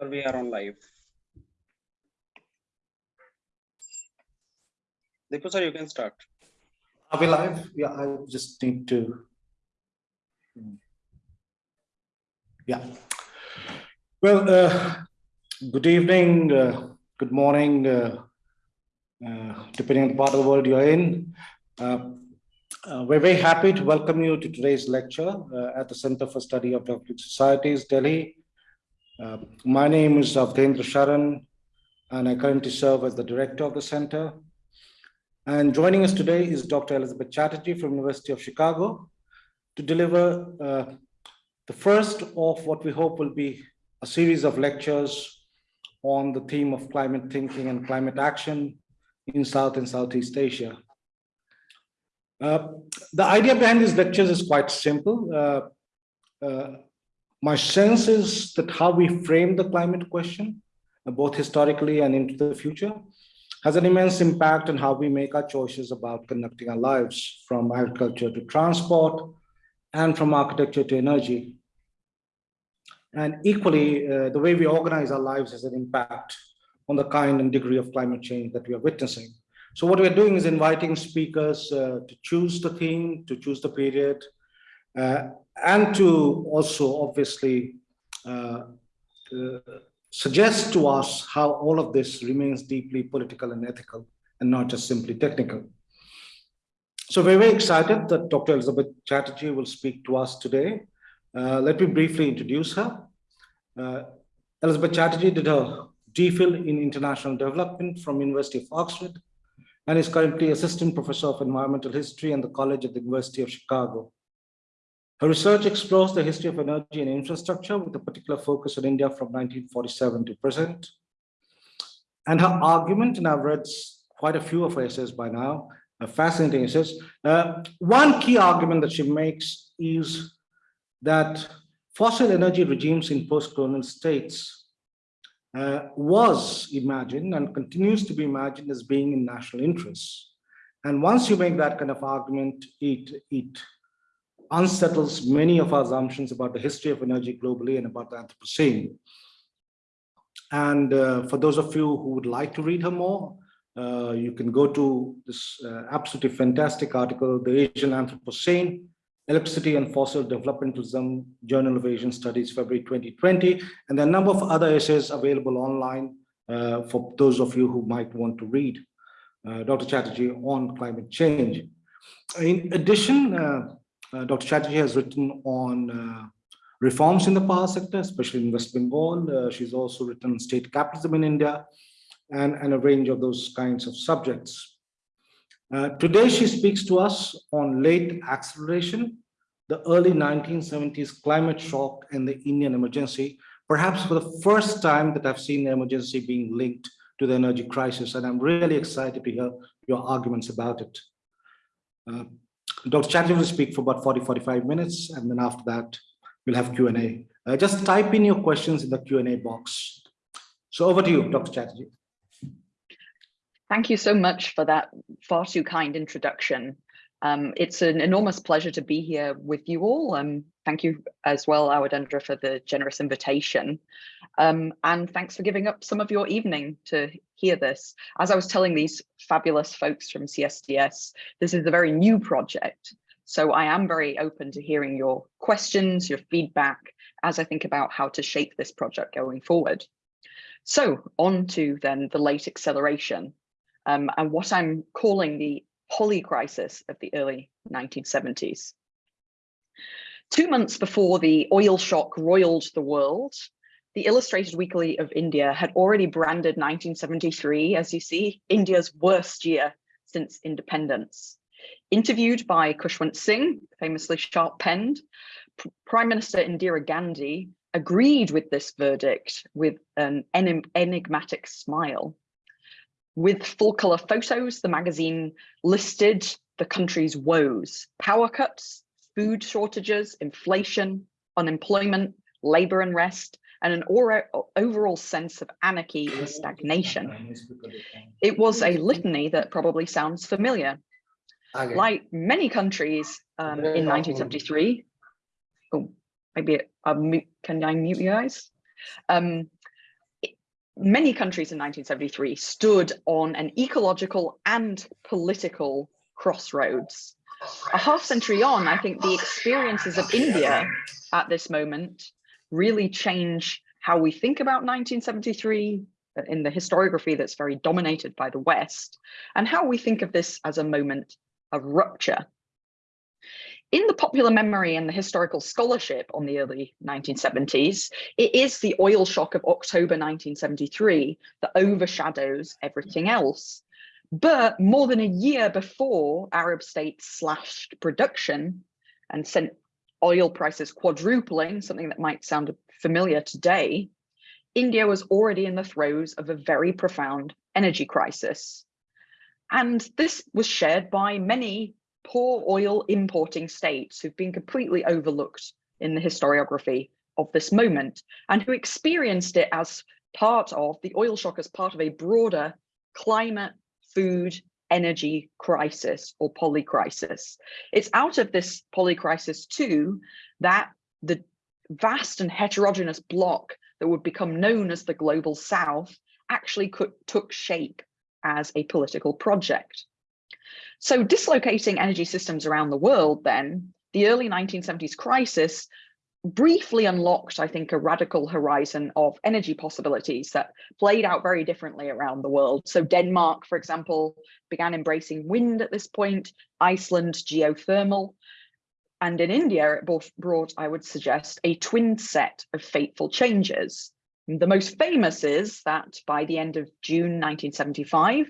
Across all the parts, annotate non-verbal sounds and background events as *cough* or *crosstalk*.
or we are on live. Deepu sir, you can start. Are we live? Yeah, I just need to. Yeah. Well, uh, good evening, uh, good morning, uh, uh, depending on the part of the world you're in. Uh, uh, we're very happy to welcome you to today's lecture uh, at the Center for Study of Democratic Societies, Delhi. Uh, my name is Awadhendra Sharan, and I currently serve as the director of the center. And joining us today is Dr. Elizabeth Chatterjee from University of Chicago to deliver uh, the first of what we hope will be a series of lectures on the theme of climate thinking and climate action in South and Southeast Asia. Uh, the idea behind these lectures is quite simple. Uh, uh, my sense is that how we frame the climate question, uh, both historically and into the future, has an immense impact on how we make our choices about conducting our lives from agriculture to transport and from architecture to energy. And equally, uh, the way we organize our lives has an impact on the kind and degree of climate change that we are witnessing. So what we're doing is inviting speakers uh, to choose the theme, to choose the period, and to also obviously uh, uh, suggest to us how all of this remains deeply political and ethical and not just simply technical. So we're very excited that Dr. Elizabeth Chatterjee will speak to us today. Uh, let me briefly introduce her. Uh, Elizabeth Chatterjee did her DPhil in International Development from University of Oxford and is currently Assistant Professor of Environmental History and the College at the University of Chicago. Her research explores the history of energy and infrastructure with a particular focus on India from 1947 to present. And her argument, and I've read quite a few of her essays by now, fascinating essays. Uh, one key argument that she makes is that fossil energy regimes in post-colonial states uh, was imagined and continues to be imagined as being in national interests. And once you make that kind of argument, it, it unsettles many of our assumptions about the history of energy globally and about the Anthropocene. And uh, for those of you who would like to read her more, uh, you can go to this uh, absolutely fantastic article, The Asian Anthropocene, Electricity and Fossil Developmentalism, Journal of Asian Studies, February 2020. And there are a number of other essays available online uh, for those of you who might want to read uh, Dr. Chatterjee on climate change. In addition, uh, Dr. Chatterjee has written on uh, reforms in the power sector, especially in West Bengal. Uh, she's also written on state capitalism in India and, and a range of those kinds of subjects. Uh, today, she speaks to us on late acceleration, the early 1970s climate shock and the Indian emergency, perhaps for the first time that I've seen the emergency being linked to the energy crisis. And I'm really excited to hear your arguments about it. Uh, Dr. Chatterjee will speak for about 40, 45 minutes, and then after that, we'll have Q&A. Uh, just type in your questions in the Q&A box. So over to you, Dr. Chatterjee. Thank you so much for that far too kind introduction. Um, it's an enormous pleasure to be here with you all. Um, thank you as well, Awadhendra, for the generous invitation. Um, and thanks for giving up some of your evening to hear this. As I was telling these fabulous folks from CSDS, this is a very new project. So I am very open to hearing your questions, your feedback, as I think about how to shape this project going forward. So on to then the late acceleration um, and what I'm calling the poly crisis of the early 1970s. Two months before the oil shock roiled the world, the Illustrated Weekly of India had already branded 1973, as you see, India's worst year since independence. Interviewed by Khushwant Singh, famously sharp-penned, Prime Minister Indira Gandhi agreed with this verdict with an enigmatic smile. With full color photos, the magazine listed the country's woes, power cuts, food shortages, inflation, unemployment, labor unrest, and an overall sense of anarchy and stagnation. It was a litany that probably sounds familiar. Like many countries um, in 1973, oh, maybe I'll can I mute you guys? Um, many countries in 1973 stood on an ecological and political crossroads. A half century on, I think the experiences of India at this moment really change how we think about 1973 in the historiography that's very dominated by the West, and how we think of this as a moment of rupture. In the popular memory and the historical scholarship on the early 1970s, it is the oil shock of October 1973 that overshadows everything else. But more than a year before Arab states slashed production and sent oil prices quadrupling, something that might sound familiar today, India was already in the throes of a very profound energy crisis. And this was shared by many poor oil importing states who've been completely overlooked in the historiography of this moment and who experienced it as part of the oil shock as part of a broader climate, food, energy crisis or polycrisis. It's out of this polycrisis too that the vast and heterogeneous bloc that would become known as the Global South actually could, took shape as a political project. So dislocating energy systems around the world then, the early 1970s crisis briefly unlocked, I think, a radical horizon of energy possibilities that played out very differently around the world. So Denmark, for example, began embracing wind at this point, Iceland geothermal, and in India, it both brought, I would suggest, a twin set of fateful changes. The most famous is that by the end of June 1975,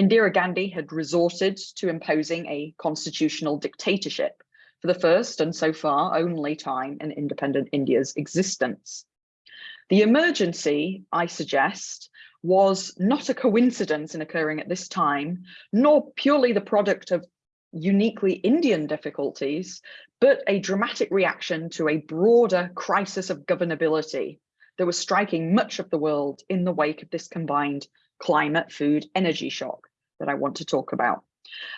Indira Gandhi had resorted to imposing a constitutional dictatorship for the first and so far only time in independent India's existence. The emergency, I suggest, was not a coincidence in occurring at this time, nor purely the product of uniquely Indian difficulties, but a dramatic reaction to a broader crisis of governability that was striking much of the world in the wake of this combined climate, food, energy shock that I want to talk about.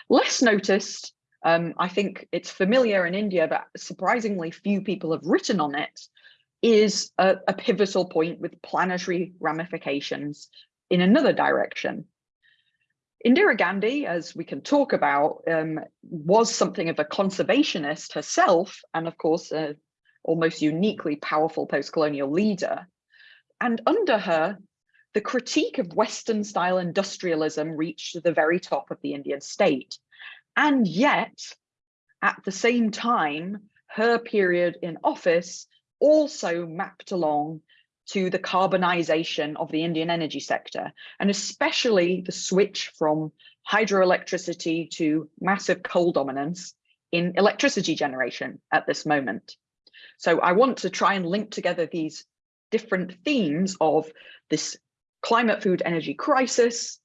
Less noticed, um, I think it's familiar in India, but surprisingly few people have written on it, is a, a pivotal point with planetary ramifications in another direction. Indira Gandhi, as we can talk about, um, was something of a conservationist herself, and of course, almost uniquely powerful post-colonial leader. And under her, the critique of Western style industrialism reached the very top of the Indian state. And yet, at the same time, her period in office also mapped along to the carbonization of the Indian energy sector, and especially the switch from hydroelectricity to massive coal dominance in electricity generation at this moment. So I want to try and link together these different themes of this climate food energy crisis,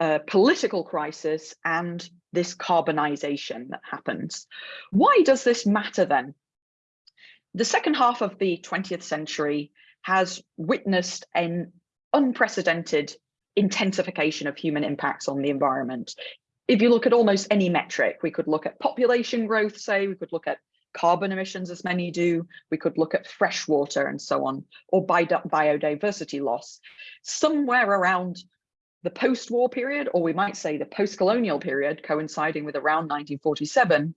uh, political crisis, and this carbonization that happens. Why does this matter then? The second half of the 20th century has witnessed an unprecedented intensification of human impacts on the environment. If you look at almost any metric, we could look at population growth, say, we could look at carbon emissions as many do, we could look at freshwater and so on, or biodiversity loss. Somewhere around the post-war period, or we might say the post-colonial period coinciding with around 1947,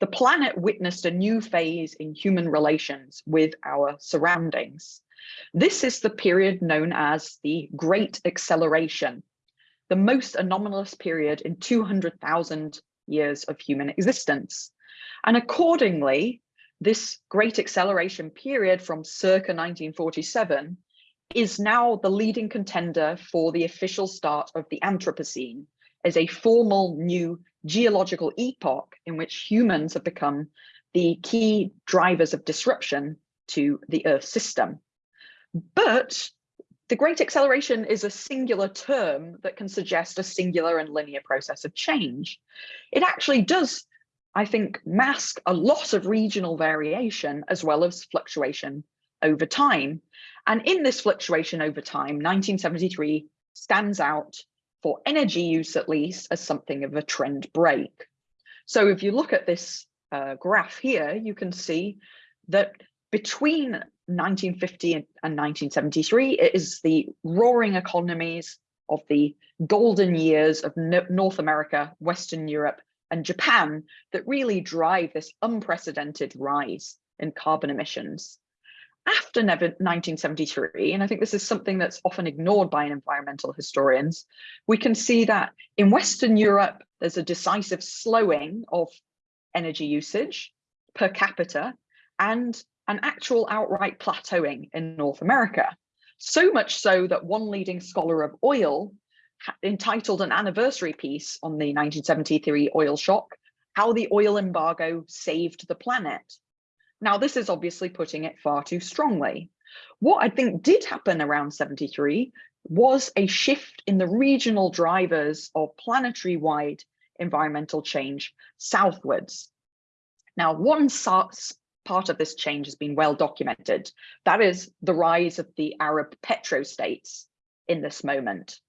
the planet witnessed a new phase in human relations with our surroundings. This is the period known as the Great Acceleration, the most anomalous period in 200,000 years of human existence. And accordingly, this Great Acceleration period from circa 1947 is now the leading contender for the official start of the Anthropocene as a formal new geological epoch in which humans have become the key drivers of disruption to the Earth system. But the great acceleration is a singular term that can suggest a singular and linear process of change. It actually does, I think, mask a lot of regional variation as well as fluctuation over time. And in this fluctuation over time, 1973 stands out for energy use at least as something of a trend break. So if you look at this uh, graph here, you can see that between 1950 and 1973, it is the roaring economies of the golden years of No- North America, Western Europe, and Japan that really drive this unprecedented rise in carbon emissions. After 1973, and I think this is something that's often ignored by environmental historians, we can see that in Western Europe, there's a decisive slowing of energy usage per capita and an actual outright plateauing in North America. So much so that one leading scholar of oil entitled an anniversary piece on the 1973 oil shock, How the Oil Embargo Saved the Planet. Now, this is obviously putting it far too strongly. What I think did happen around 73 was a shift in the regional drivers of planetary wide environmental change southwards. Now, one part of this change has been well documented. That is the rise of the Arab petrostates in this moment.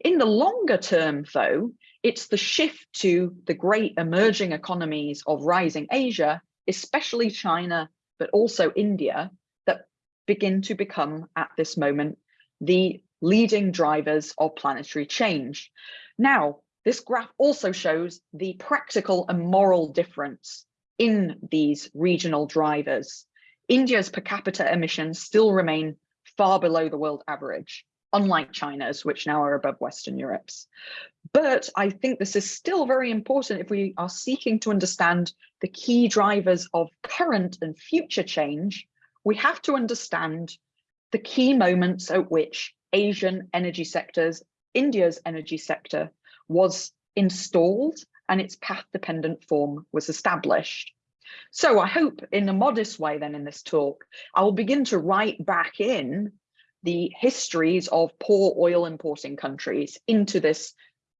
In the longer term, though, it's the shift to the great emerging economies of rising Asia, especially China, but also India, that begin to become at this moment the leading drivers of planetary change. Now, this graph also shows the practical and moral difference in these regional drivers. India's per capita emissions still remain far below the world average, unlike China's, which now are above Western Europe's. But I think this is still very important if we are seeking to understand the key drivers of current and future change, we have to understand the key moments at which Asian energy sectors, India's energy sector was installed and its path dependent form was established. So I hope in a modest way then in this talk, I will begin to write back in the histories of poor oil importing countries into this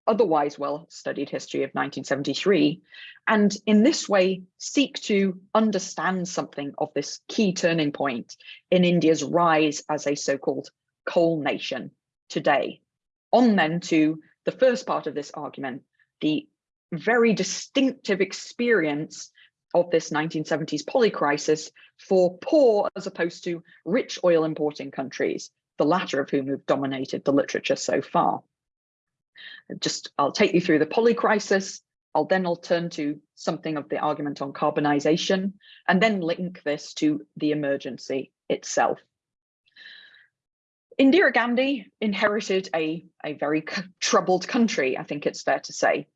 otherwise well studied history of 1973 and in this way seek to understand something of this key turning point in India's rise as a so-called coal nation today. On then to the first part of this argument, the very distinctive experience of this 1970s polycrisis for poor as opposed to rich oil importing countries, the latter of whom have dominated the literature so far. Just, I'll take you through the polycrisis. I'll then I'll turn to something of the argument on carbonization and then link this to the emergency itself. Indira Gandhi inherited a, a very *laughs* troubled country, I think it's fair to say.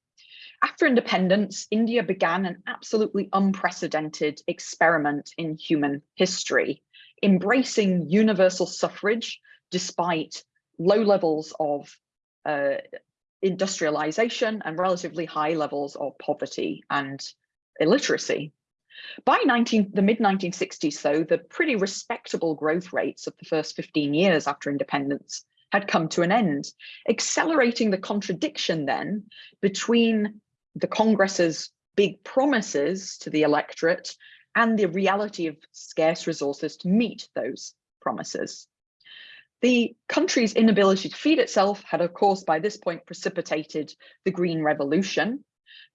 After independence, India began an absolutely unprecedented experiment in human history, embracing universal suffrage despite low levels of uh, industrialization and relatively high levels of poverty and illiteracy. By 19, the mid 1960s, though, the pretty respectable growth rates of the first 15 years after independence had come to an end, accelerating the contradiction then between the Congress's big promises to the electorate and the reality of scarce resources to meet those promises. The country's inability to feed itself had, of course, by this point precipitated the Green Revolution,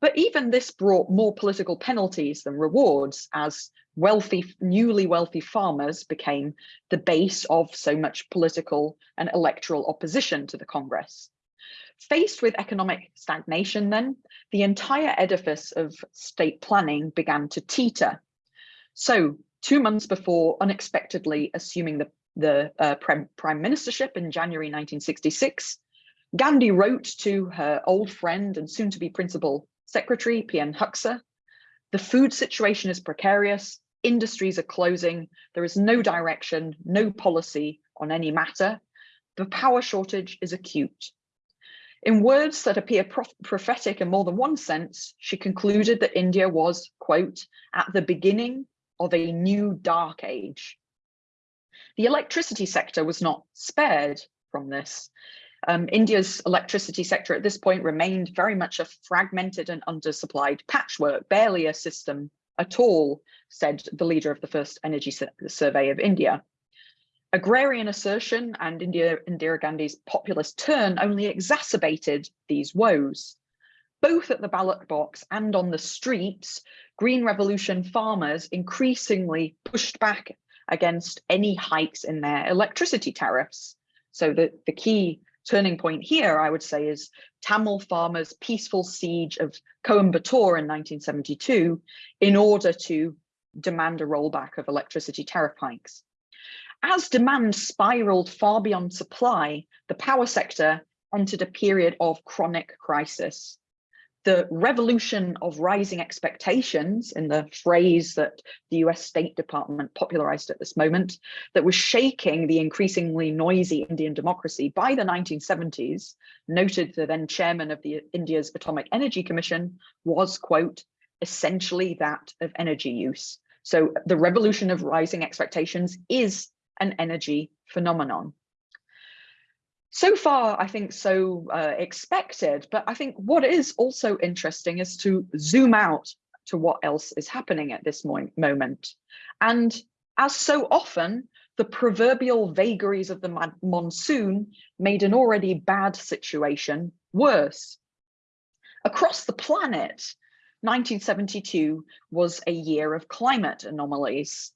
but even this brought more political penalties than rewards as wealthy, newly wealthy farmers became the base of so much political and electoral opposition to the Congress. Faced with economic stagnation then, the entire edifice of state planning began to teeter. So two months before unexpectedly assuming the, the uh, prime, ministership in January 1966, Gandhi wrote to her old friend and soon to be principal secretary, P.N. Haksar, the food situation is precarious, industries are closing, there is no direction, no policy on any matter, the power shortage is acute. In words that appear prophetic in more than one sense, she concluded that India was, quote, at the beginning of a new dark age. The electricity sector was not spared from this. Um, India's electricity sector at this point remained very much a fragmented and undersupplied patchwork, barely a system at all, said the leader of the first energy survey of India. Agrarian assertion and India, Indira Gandhi's populist turn only exacerbated these woes. Both at the ballot box and on the streets, Green Revolution farmers increasingly pushed back against any hikes in their electricity tariffs. So the, the key turning point here, I would say, is Tamil farmers' peaceful siege of Coimbatore in 1972 in order to demand a rollback of electricity tariff hikes. As demand spiraled far beyond supply, the power sector entered a period of chronic crisis. The revolution of rising expectations, in the phrase that the US State Department popularized at this moment, that was shaking the increasingly noisy Indian democracy by the 1970s, noted the then chairman of the India's Atomic Energy Commission, was, quote, essentially that of energy use. So the revolution of rising expectations is an energy phenomenon. So far, I think so uh, expected, but I think what is also interesting is to zoom out to what else is happening at this mo moment. And as so often, the proverbial vagaries of the monsoon made an already bad situation worse. Across the planet, 1972 was a year of climate anomalies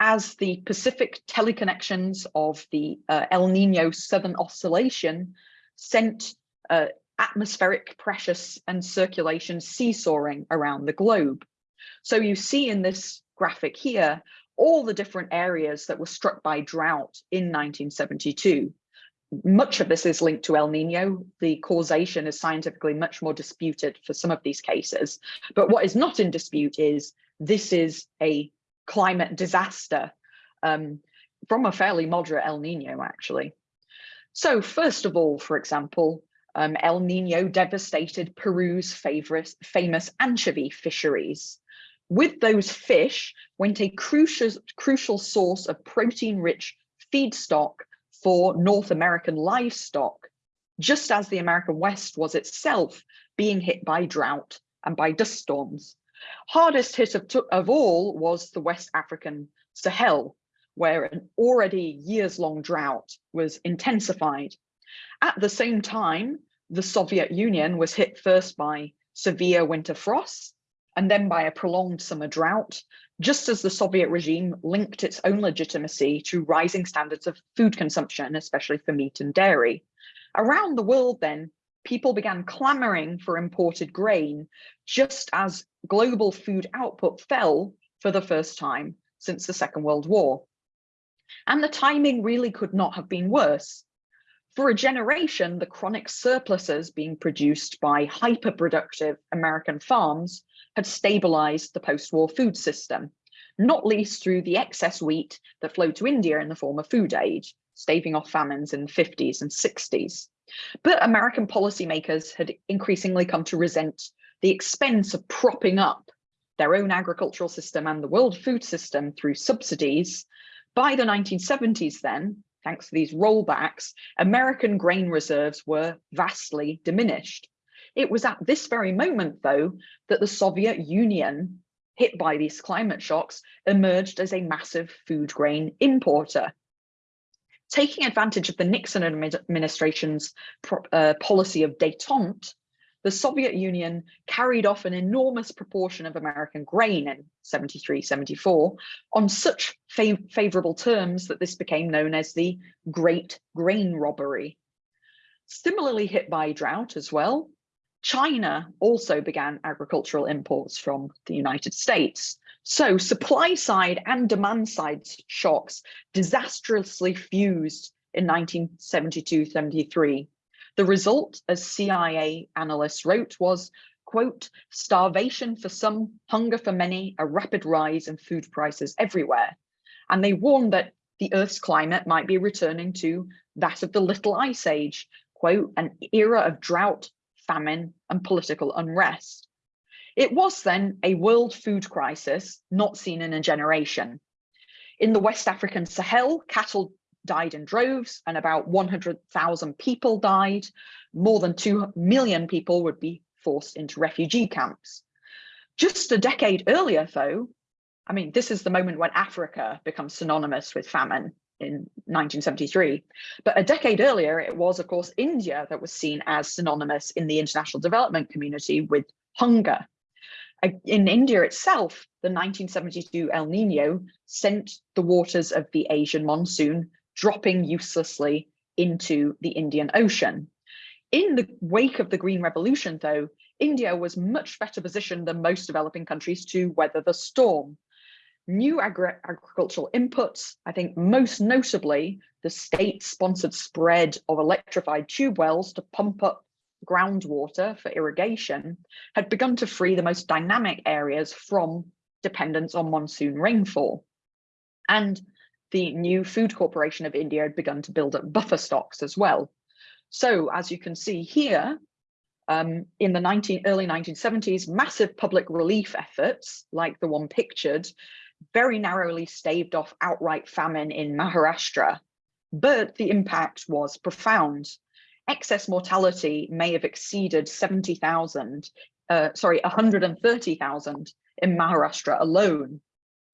as the Pacific teleconnections of the uh, El Nino Southern Oscillation sent uh, atmospheric pressures and circulation seesawing around the globe. So you see in this graphic here, all the different areas that were struck by drought in 1972. Much of this is linked to El Nino. The causation is scientifically much more disputed for some of these cases. But what is not in dispute is this is a climate disaster um, from a fairly moderate El Nino, actually. So first of all, for example, um, El Nino devastated Peru's favorite, famous anchovy fisheries. With those fish went a crucial, crucial source of protein-rich feedstock for North American livestock, just as the American West was itself being hit by drought and by dust storms. Hardest hit of, of all was the West African Sahel, where an already years-long drought was intensified. At the same time, the Soviet Union was hit first by severe winter frosts and then by a prolonged summer drought, just as the Soviet regime linked its own legitimacy to rising standards of food consumption, especially for meat and dairy. Around the world then, people began clamoring for imported grain, just as global food output fell for the first time since the Second World War. And the timing really could not have been worse. For a generation, the chronic surpluses being produced by hyper-productive American farms had stabilized the post-war food system, not least through the excess wheat that flowed to India in the form of food aid, staving off famines in the 50s and 60s. But American policymakers had increasingly come to resent the expense of propping up their own agricultural system and the world food system through subsidies. By the 1970s then, thanks to these rollbacks, American grain reserves were vastly diminished. It was at this very moment, though, that the Soviet Union, hit by these climate shocks, emerged as a massive food grain importer taking advantage of the Nixon administration's uh, policy of detente, the Soviet Union carried off an enormous proportion of American grain in 73, 74 on such fav favorable terms that this became known as the Great Grain Robbery. Similarly hit by drought as well, China also began agricultural imports from the United States. So supply side and demand side shocks disastrously fused in 1972-73. The result, as CIA analysts wrote, was, quote, starvation for some, hunger for many, a rapid rise in food prices everywhere. And they warned that the Earth's climate might be returning to that of the Little Ice Age, quote, an era of drought, famine, and political unrest. It was then a world food crisis not seen in a generation. In the West African Sahel, cattle died in droves and about 100,000 people died. More than 2 million people would be forced into refugee camps. Just a decade earlier, though, I mean, this is the moment when Africa becomes synonymous with famine in 1973. But a decade earlier, it was, of course, India that was seen as synonymous in the international development community with hunger. In India itself, the 1972 El Nino sent the waters of the Asian monsoon dropping uselessly into the Indian Ocean. In the wake of the Green Revolution, though, India was much better positioned than most developing countries to weather the storm. New agri agricultural inputs, I think most notably the state-sponsored spread of electrified tube wells to pump up groundwater for irrigation, had begun to free the most dynamic areas from dependence on monsoon rainfall. And the new Food Corporation of India had begun to build up buffer stocks as well. So as you can see here, um, in the 19, early 1970s, massive public relief efforts, like the one pictured, very narrowly staved off outright famine in Maharashtra, but the impact was profound. Excess mortality may have exceeded 70,000, uh, sorry, 130,000 in Maharashtra alone,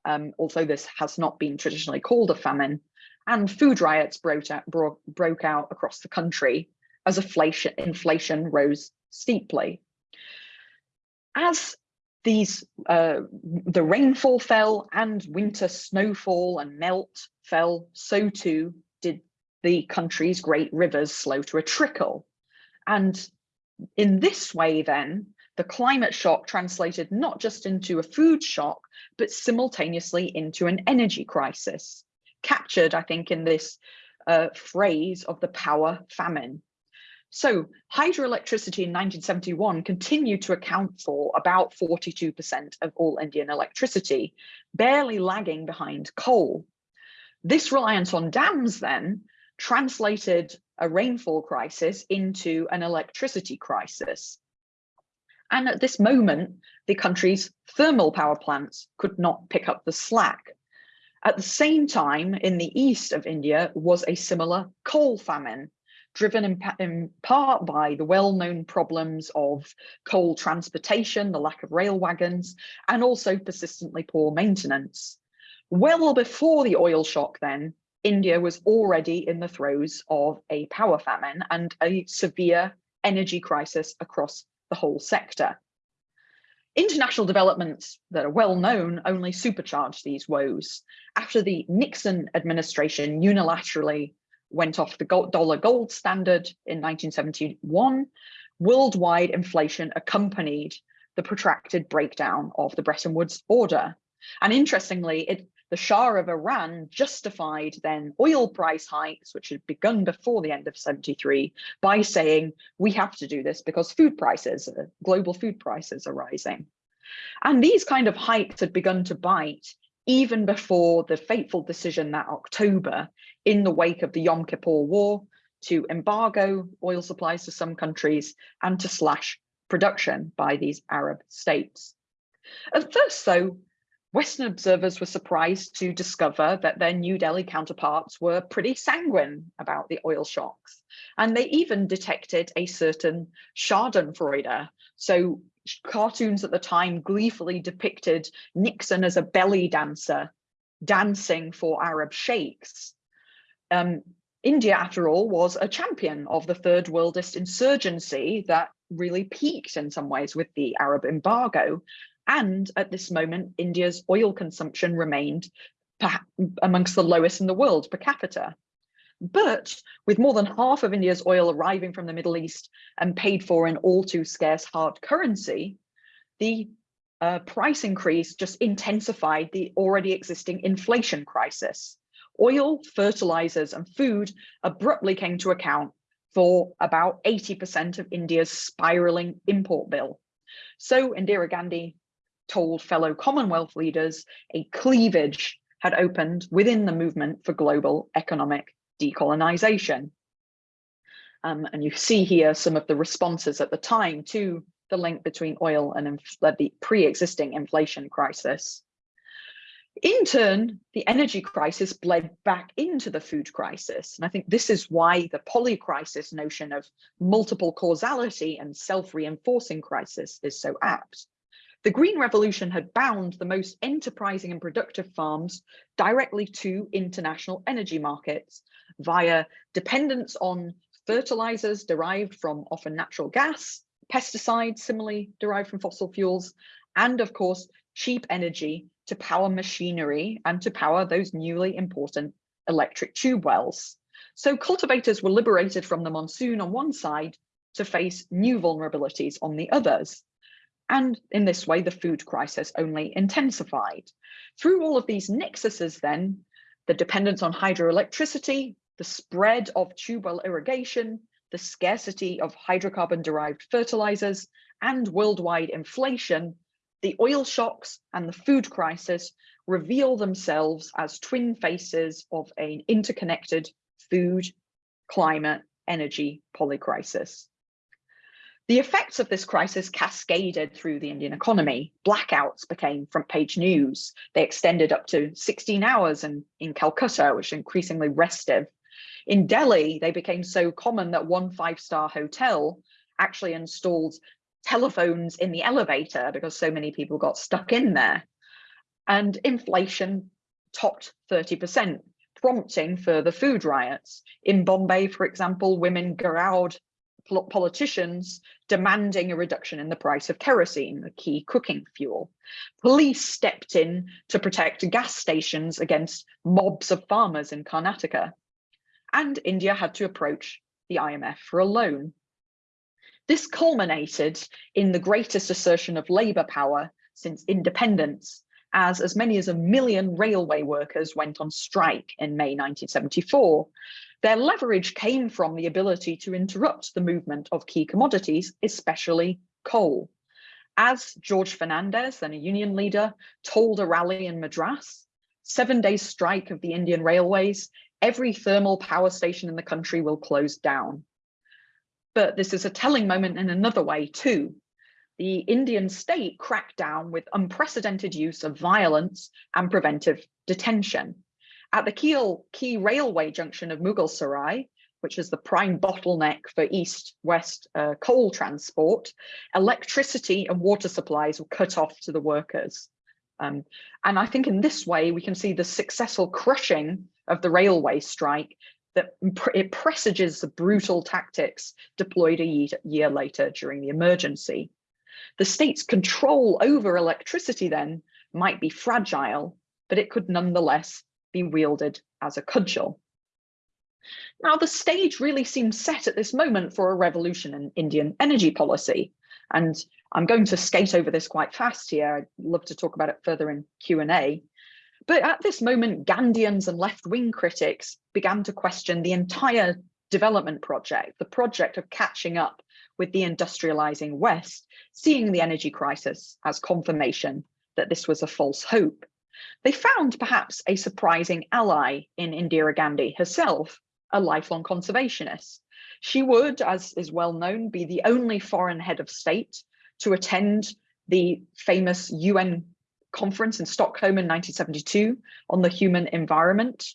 um, although this has not been traditionally called a famine, and food riots broke out, bro broke out across the country as inflation, inflation rose steeply. As these uh, the rainfall fell and winter snowfall and melt fell, so too did the country's great rivers slow to a trickle. And in this way, then, the climate shock translated not just into a food shock, but simultaneously into an energy crisis, captured, I think, in this uh, phrase of the power famine. So hydroelectricity in 1971 continued to account for about 42% of all Indian electricity, barely lagging behind coal. This reliance on dams then translated a rainfall crisis into an electricity crisis. And at this moment, the country's thermal power plants could not pick up the slack. At the same time, in the east of India was a similar coal famine, driven in, in part by the well-known problems of coal transportation, the lack of rail wagons, and also persistently poor maintenance. Well before the oil shock then, India was already in the throes of a power famine and a severe energy crisis across the whole sector. International developments that are well known only supercharged these woes. After the Nixon administration unilaterally went off the gold, dollar gold standard in 1971, worldwide inflation accompanied the protracted breakdown of the Bretton Woods order. And interestingly, it, the Shah of Iran justified then oil price hikes, which had begun before the end of 73, by saying we have to do this because food prices, uh, global food prices are rising. And these kind of hikes had begun to bite even before the fateful decision that October in the wake of the Yom Kippur War to embargo oil supplies to some countries and to slash production by these Arab states. At first, though, Western observers were surprised to discover that their New Delhi counterparts were pretty sanguine about the oil shocks. And they even detected a certain schadenfreude. So cartoons at the time gleefully depicted Nixon as a belly dancer dancing for Arab sheikhs. Um, India, after all, was a champion of the third worldist insurgency that really peaked in some ways with the Arab embargo. And at this moment, India's oil consumption remained amongst the lowest in the world per capita. But with more than half of India's oil arriving from the Middle East and paid for in all too scarce hard currency, the uh, price increase just intensified the already existing inflation crisis. Oil, fertilizers and food abruptly came to account for about 80% of India's spiraling import bill. So Indira Gandhi told fellow Commonwealth leaders a cleavage had opened within the movement for global economic decolonization. Um, and you see here some of the responses at the time to the link between oil and the pre-existing inflation crisis. In turn, the energy crisis bled back into the food crisis. And I think this is why the polycrisis notion of multiple causality and self-reinforcing crisis is so apt. The Green Revolution had bound the most enterprising and productive farms directly to international energy markets via dependence on fertilizers derived from often natural gas, pesticides similarly derived from fossil fuels, and of course, cheap energy to power machinery and to power those newly important electric tube wells. So cultivators were liberated from the monsoon on one side to face new vulnerabilities on the others. And in this way, the food crisis only intensified. Through all of these nexuses then, the dependence on hydroelectricity, the spread of tube well irrigation, the scarcity of hydrocarbon derived fertilizers, and worldwide inflation, the oil shocks and the food crisis reveal themselves as twin faces of an interconnected food, climate, energy polycrisis. The effects of this crisis cascaded through the Indian economy. Blackouts became front page news. They extended up to 16 hours in, in Calcutta, which increasingly restive. In Delhi, they became so common that one five-star hotel actually installed telephones in the elevator because so many people got stuck in there. And inflation topped 30%, prompting further food riots. In Bombay, for example, women gheraoed politicians demanding a reduction in the price of kerosene, the key cooking fuel. Police stepped in to protect gas stations against mobs of farmers in Karnataka. And India had to approach the IMF for a loan. This culminated in the greatest assertion of labour power since independence, as as many as a million railway workers went on strike in May 1974, their leverage came from the ability to interrupt the movement of key commodities, especially coal. As George Fernandes, then a union leader, told a rally in Madras, seven days strike of the Indian railways, every thermal power station in the country will close down. But this is a telling moment in another way too. The Indian state cracked down with unprecedented use of violence and preventive detention. At the key, key railway junction of Mughalsarai, which is the prime bottleneck for east-west uh, coal transport, electricity and water supplies were cut off to the workers. Um, and I think in this way, we can see the successful crushing of the railway strike that it presages the brutal tactics deployed a year later during the emergency. The state's control over electricity then might be fragile, but it could nonetheless be wielded as a cudgel. Now, the stage really seems set at this moment for a revolution in Indian energy policy. And I'm going to skate over this quite fast here. I'd love to talk about it further in Q&A. But at this moment, Gandhians and left-wing critics began to question the entire development project, the project of catching up with the industrializing West, seeing the energy crisis as confirmation that this was a false hope. They found perhaps a surprising ally in Indira Gandhi herself, a lifelong conservationist. She would, as is well known, be the only foreign head of state to attend the famous UN conference in Stockholm in 1972 on the human environment.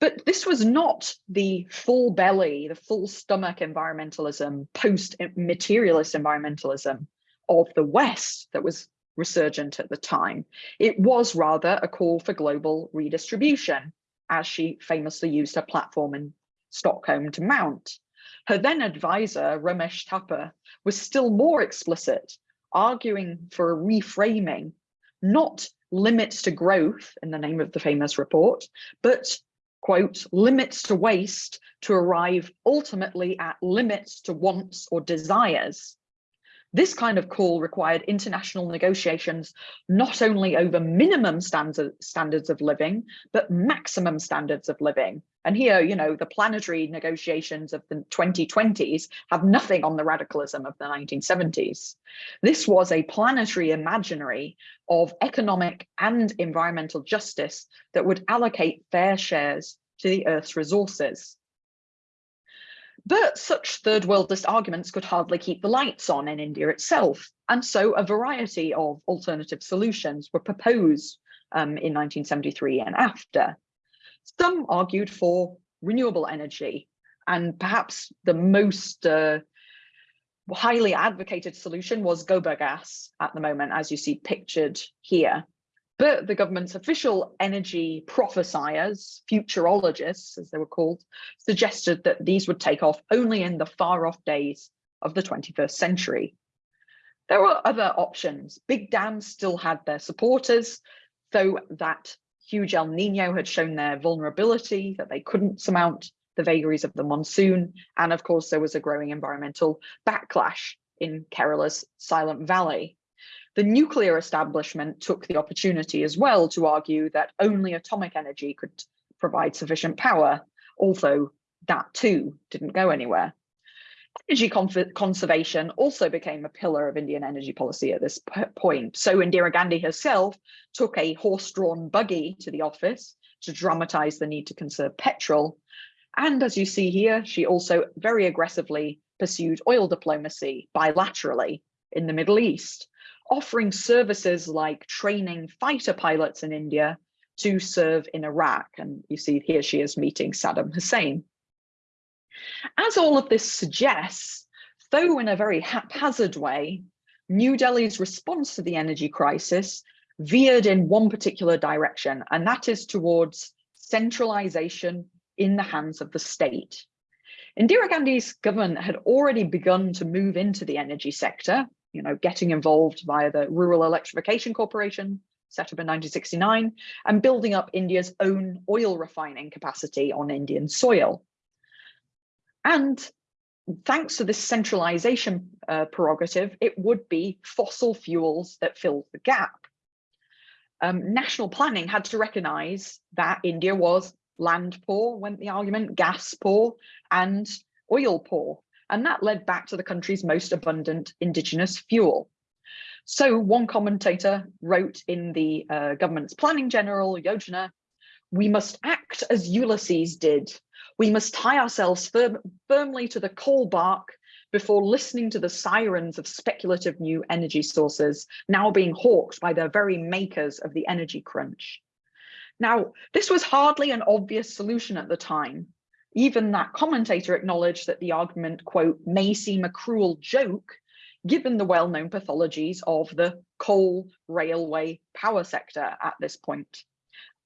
But this was not the full belly, the full stomach environmentalism, post-materialist environmentalism of the West that was resurgent at the time. It was rather a call for global redistribution, as she famously used her platform in Stockholm to mount. Her then advisor, Ramesh Thapar, was still more explicit, arguing for a reframing, not limits to growth in the name of the famous report, but quote, limits to waste to arrive ultimately at limits to wants or desires. This kind of call required international negotiations, not only over minimum standard, standards of living, but maximum standards of living. And here, you know, the planetary negotiations of the 2020s have nothing on the radicalism of the 1970s. This was a planetary imaginary of economic and environmental justice that would allocate fair shares to the Earth's resources. But such third worldist arguments could hardly keep the lights on in India itself. And so a variety of alternative solutions were proposed um, in 1973 and after. Some argued for renewable energy, and perhaps the most uh, highly advocated solution was gobar gas at the moment, as you see pictured here. But the government's official energy prophesiers, futurologists, as they were called, suggested that these would take off only in the far off days of the 21st century. There were other options. Big dams still had their supporters, though that huge El Nino had shown their vulnerability, that they couldn't surmount the vagaries of the monsoon. And of course, there was a growing environmental backlash in Kerala's Silent Valley. The nuclear establishment took the opportunity as well to argue that only atomic energy could provide sufficient power, although that too didn't go anywhere. Energy conservation also became a pillar of Indian energy policy at this point. So Indira Gandhi herself took a horse-drawn buggy to the office to dramatize the need to conserve petrol. And as you see here, she also very aggressively pursued oil diplomacy bilaterally in the Middle East, offering services like training fighter pilots in India to serve in Iraq. And you see here she is meeting Saddam Hussein. As all of this suggests, though in a very haphazard way, New Delhi's response to the energy crisis veered in one particular direction, and that is towards centralization in the hands of the state. Indira Gandhi's government had already begun to move into the energy sector, you know, getting involved via the Rural Electrification Corporation, set up in 1969, and building up India's own oil refining capacity on Indian soil. And thanks to this centralization uh, prerogative, it would be fossil fuels that filled the gap. Um, national planning had to recognize that India was land poor, went the argument, gas poor, and oil poor. And that led back to the country's most abundant indigenous fuel. So one commentator wrote in the uh, government's planning general, Yojana, we must act as Ulysses did. We must tie ourselves firm, firmly to the coal bark before listening to the sirens of speculative new energy sources now being hawked by the very makers of the energy crunch. Now, this was hardly an obvious solution at the time. Even that commentator acknowledged that the argument, quote, may seem a cruel joke, given the well-known pathologies of the coal, railway, power sector at this point.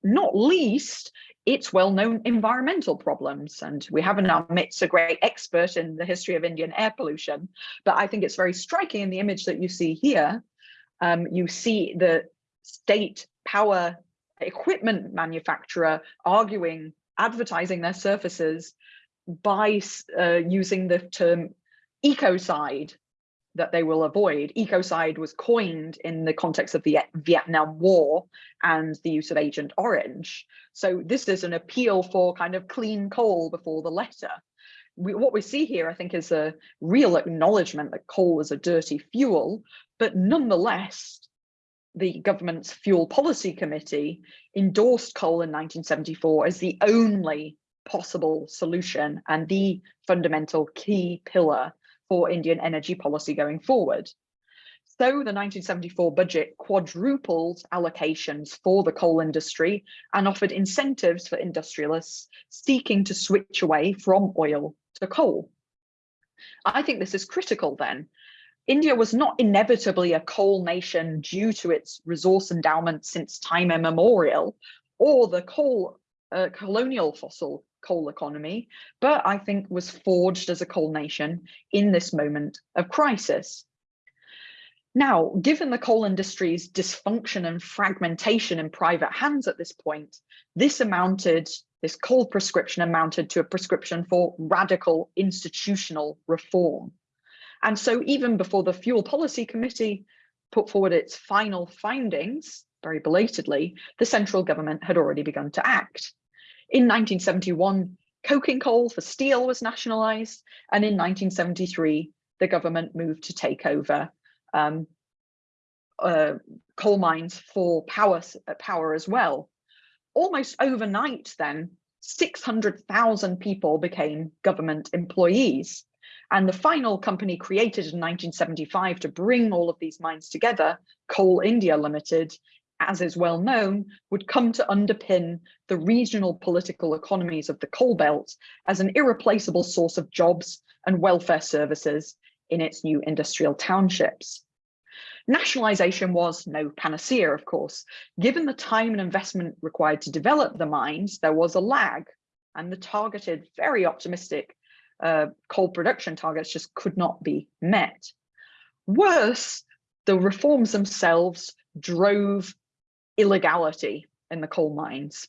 Not least its well-known environmental problems. And we have in our a great expert in the history of Indian air pollution, but I think it's very striking in the image that you see here. Um, you see the state power equipment manufacturer arguing, advertising their surfaces by uh, using the term ecocide that they will avoid. Ecocide was coined in the context of the Vietnam War and the use of Agent Orange. So this is an appeal for kind of clean coal before the letter. We, what we see here, I think, is a real acknowledgement that coal is a dirty fuel, but nonetheless, the government's fuel policy committee endorsed coal in 1974 as the only possible solution and the fundamental key pillar for Indian energy policy going forward. So the 1974 budget quadrupled allocations for the coal industry and offered incentives for industrialists seeking to switch away from oil to coal. I think this is critical then India was not inevitably a coal nation due to its resource endowment since time immemorial or the coal uh, colonial fossil coal economy, but I think was forged as a coal nation in this moment of crisis. Now, given the coal industry's dysfunction and fragmentation in private hands at this point, this amounted, this coal prescription amounted to a prescription for radical institutional reform. And so even before the Fuel Policy Committee put forward its final findings, very belatedly, the central government had already begun to act. In 1971, coking coal for steel was nationalised, and in 1973, the government moved to take over um, uh, coal mines for power, uh, power as well. Almost overnight then, 600,000 people became government employees. And the final company created in 1975 to bring all of these mines together, Coal India Limited, as is well known, would come to underpin the regional political economies of the coal belt as an irreplaceable source of jobs and welfare services in its new industrial townships. Nationalisation was no panacea, of course. Given the time and investment required to develop the mines, there was a lag and the targeted, very optimistic uh, coal production targets just could not be met. Worse, the reforms themselves drove illegality in the coal mines.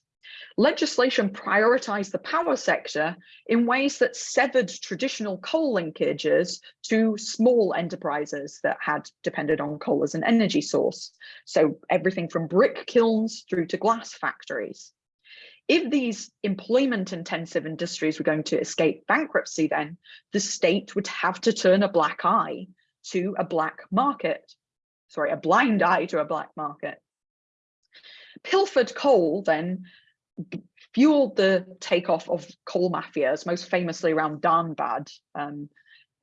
Legislation prioritized the power sector in ways that severed traditional coal linkages to small enterprises that had depended on coal as an energy source. So everything from brick kilns through to glass factories. If these employment intensive industries were going to escape bankruptcy, then the state would have to turn a black eye to a black market, sorry, a blind eye to a black market. Pilfered coal then fueled the takeoff of coal mafias, most famously around Dhanbad um,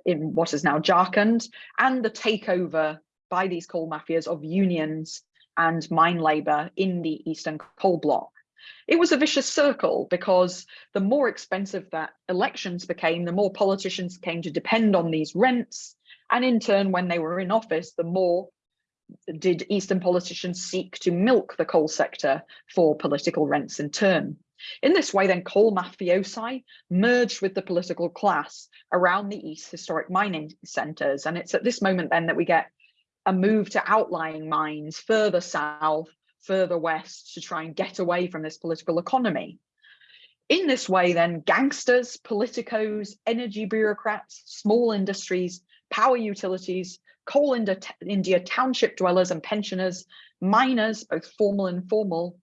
in what is now Jharkhand, and the takeover by these coal mafias of unions and mine labor in the Eastern Coal Bloc. It was a vicious circle because the more expensive that elections became, the more politicians came to depend on these rents. And in turn, when they were in office, the more did Eastern politicians seek to milk the coal sector for political rents in turn. In this way, then coal mafiosi merged with the political class around the East historic mining centres. And it's at this moment then that we get a move to outlying mines further south, further west to try and get away from this political economy. In this way, then gangsters, politicos, energy bureaucrats, small industries, power utilities, coal India township dwellers and pensioners, miners, both formal and informal,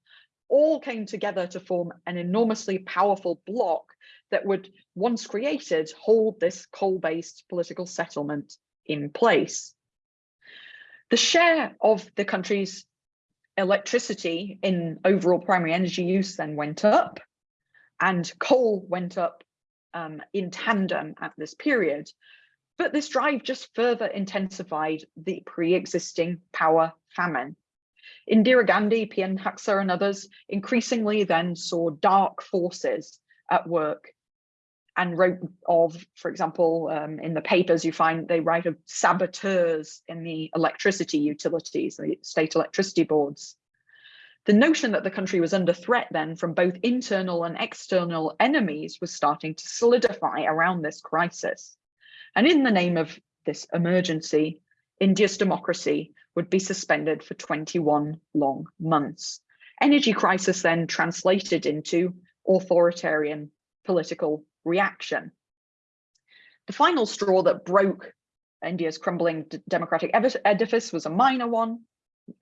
all came together to form an enormously powerful bloc that would, once created, hold this coal-based political settlement in place. The share of the country's electricity in overall primary energy use then went up and coal went up um, in tandem at this period. But this drive just further intensified the pre-existing power famine. Indira Gandhi, P.N. Haksar and others increasingly then saw dark forces at work and wrote of, for example, um, in the papers you find they write of saboteurs in the electricity utilities, the state electricity boards. The notion that the country was under threat then from both internal and external enemies was starting to solidify around this crisis. And in the name of this emergency, India's democracy would be suspended for 21 long months. Energy crisis then translated into authoritarian political reaction. The final straw that broke India's crumbling democratic edifice was a minor one.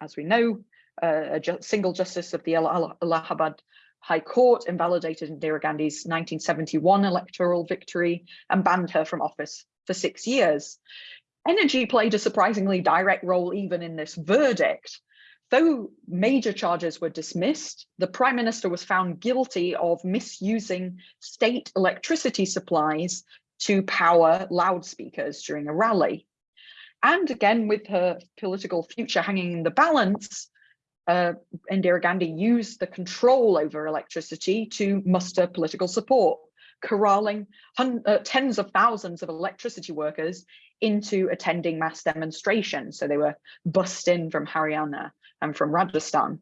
As we know, uh, a ju single justice of the Allahabad High Court invalidated Indira Gandhi's 1971 electoral victory and banned her from office for six years. Energy played a surprisingly direct role even in this verdict. Though major charges were dismissed, the Prime Minister was found guilty of misusing state electricity supplies to power loudspeakers during a rally. And again, with her political future hanging in the balance, uh, Indira Gandhi used the control over electricity to muster political support corralling uh, tens of thousands of electricity workers into attending mass demonstrations. So they were bussed in from Haryana and from Rajasthan.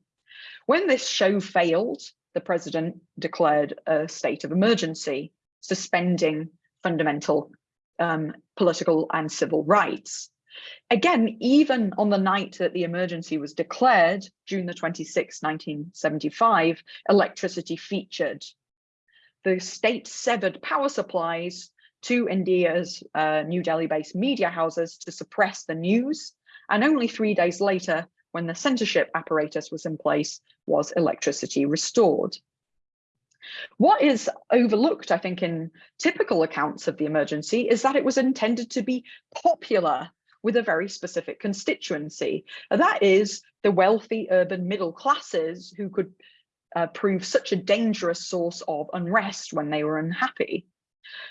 When this show failed, the president declared a state of emergency, suspending fundamental um, political and civil rights. Again, even on the night that the emergency was declared, June the 26th, 1975, electricity featured the state severed power supplies to India's uh, New Delhi-based media houses to suppress the news. And only three days later, when the censorship apparatus was in place, was electricity restored. What is overlooked, I think, in typical accounts of the emergency is that it was intended to be popular with a very specific constituency. That is the wealthy urban middle classes who could uh, prove such a dangerous source of unrest when they were unhappy.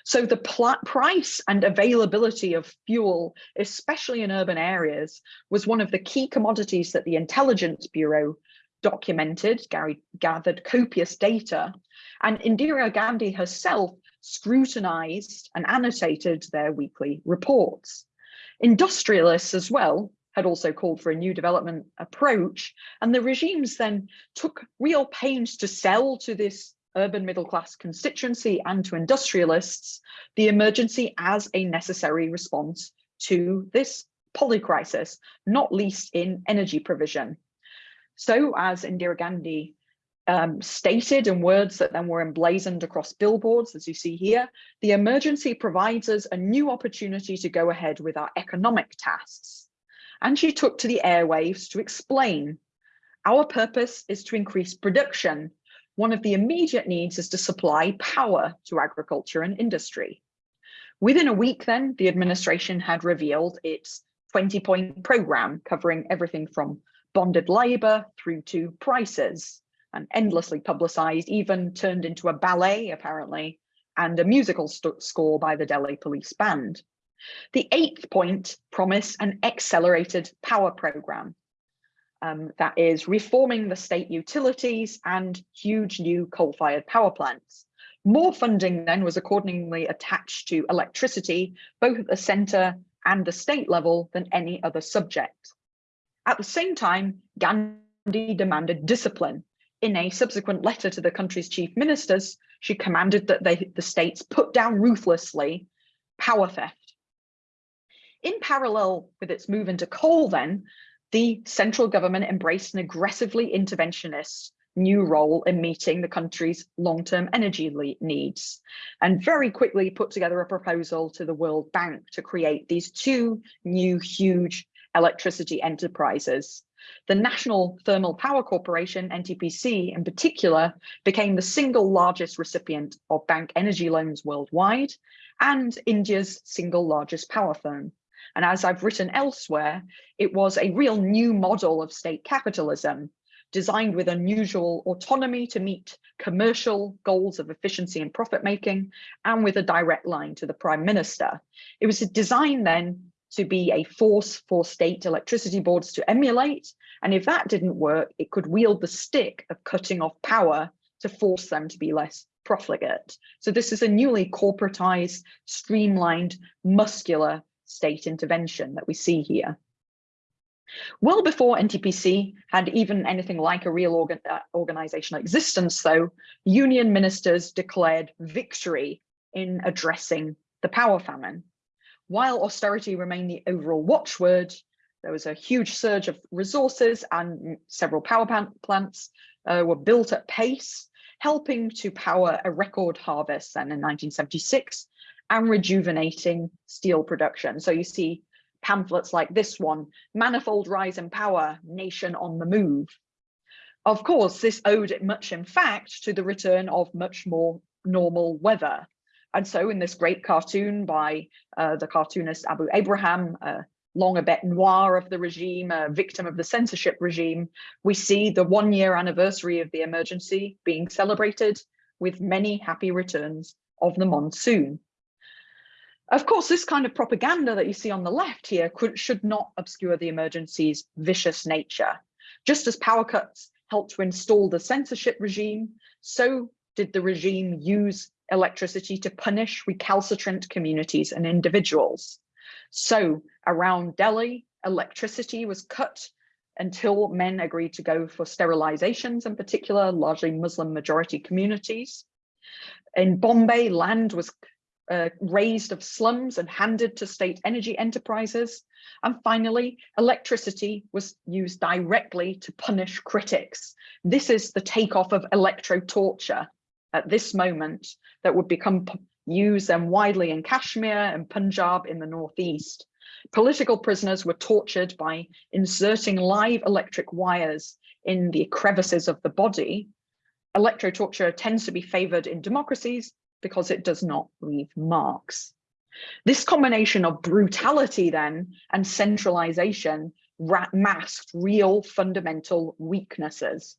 So the price and availability of fuel, especially in urban areas, was one of the key commodities that the Intelligence Bureau documented, Gary gathered copious data, and Indira Gandhi herself scrutinized and annotated their weekly reports. Industrialists as well had also called for a new development approach. And the regimes then took real pains to sell to this urban middle class constituency and to industrialists the emergency as a necessary response to this polycrisis, not least in energy provision. So as Indira Gandhi um, stated in words that then were emblazoned across billboards, as you see here, the emergency provides us a new opportunity to go ahead with our economic tasks. And she took to the airwaves to explain, our purpose is to increase production. One of the immediate needs is to supply power to agriculture and industry. Within a week then, the administration had revealed its 20 point program covering everything from bonded labor through to prices and endlessly publicized, even turned into a ballet apparently, and a musical score by the Delhi Police Band. The eighth point promised an accelerated power program. Um, that is reforming the state utilities and huge new coal-fired power plants. More funding then was accordingly attached to electricity, both at the centre and the state level than any other subject. At the same time, Gandhi demanded discipline in a subsequent letter to the country's chief ministers, she commanded that they, the states put down ruthlessly power theft. In parallel with its move into coal then, the central government embraced an aggressively interventionist new role in meeting the country's long-term energy needs and very quickly put together a proposal to the World Bank to create these two new huge electricity enterprises the National Thermal Power Corporation, NTPC in particular, became the single largest recipient of bank energy loans worldwide and India's single largest power firm. And as I've written elsewhere, it was a real new model of state capitalism designed with unusual autonomy to meet commercial goals of efficiency and profit making and with a direct line to the prime minister. It was designed then to be a force for state electricity boards to emulate. And if that didn't work, it could wield the stick of cutting off power to force them to be less profligate. So this is a newly corporatized, streamlined, muscular state intervention that we see here. Well before NTPC had even anything like a real organ uh, organizational existence, though, union ministers declared victory in addressing the power famine. While austerity remained the overall watchword, there was a huge surge of resources and several power plants uh, were built at pace, helping to power a record harvest then in 1976 and rejuvenating steel production. So you see pamphlets like this one, Manifold Rise in Power, Nation on the Move. Of course, this owed it much in fact to the return of much more normal weather. And so in this great cartoon by uh, the cartoonist Abu Abraham, a long a bête noire of the regime, a victim of the censorship regime, we see the one year anniversary of the emergency being celebrated with many happy returns of the monsoon. Of course, this kind of propaganda that you see on the left here could, should not obscure the emergency's vicious nature. Just as power cuts helped to install the censorship regime, so did the regime use electricity to punish recalcitrant communities and individuals. So around Delhi, electricity was cut until men agreed to go for sterilizations in particular, largely Muslim majority communities. In Bombay, land was uh, razed of slums and handed to state energy enterprises. And finally, electricity was used directly to punish critics. This is the takeoff of electro-torture at this moment that would become used and widely in Kashmir and Punjab in the northeast. Political prisoners were tortured by inserting live electric wires in the crevices of the body. Electro-torture tends to be favored in democracies because it does not leave marks. This combination of brutality then and centralization masked real fundamental weaknesses.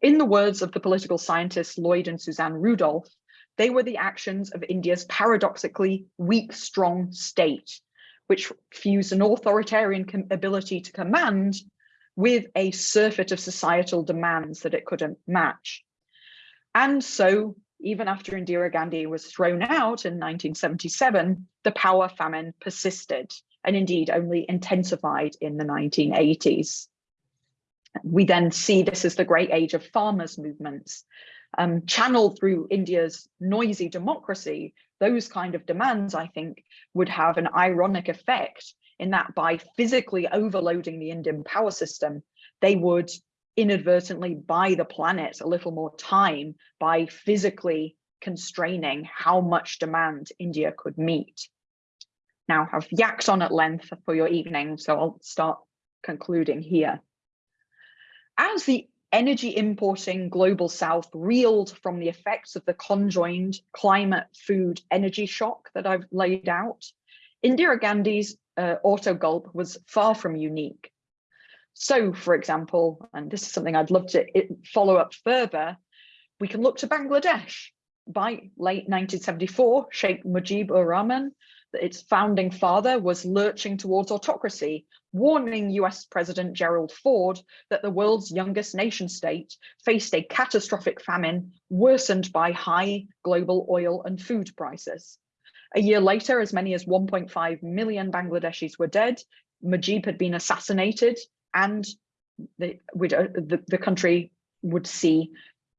In the words of the political scientists Lloyd and Suzanne Rudolph, they were the actions of India's paradoxically weak, strong state, which fused an authoritarian ability to command with a surfeit of societal demands that it couldn't match. And so, even after Indira Gandhi was thrown out in 1977, the power famine persisted and indeed only intensified in the 1980s we then see this as the great age of farmers movements. Um, channeled through India's noisy democracy, those kind of demands, I think, would have an ironic effect in that by physically overloading the Indian power system, they would inadvertently buy the planet a little more time by physically constraining how much demand India could meet. Now I've yacked on at length for your evening, so I'll start concluding here. As the energy importing global south reeled from the effects of the conjoined climate, food, energy shock that I've laid out, Indira Gandhi's uh, autogolpe was far from unique. So, for example, and this is something I'd love to follow up further, we can look to Bangladesh. By late 1974, Sheikh Mujibur Rahman, its founding father, was lurching towards autocracy, warning US President Gerald Ford that the world's youngest nation state faced a catastrophic famine worsened by high global oil and food prices. A year later, as many as 1.5 million Bangladeshis were dead, Mujib had been assassinated, and the, uh, the, the country would see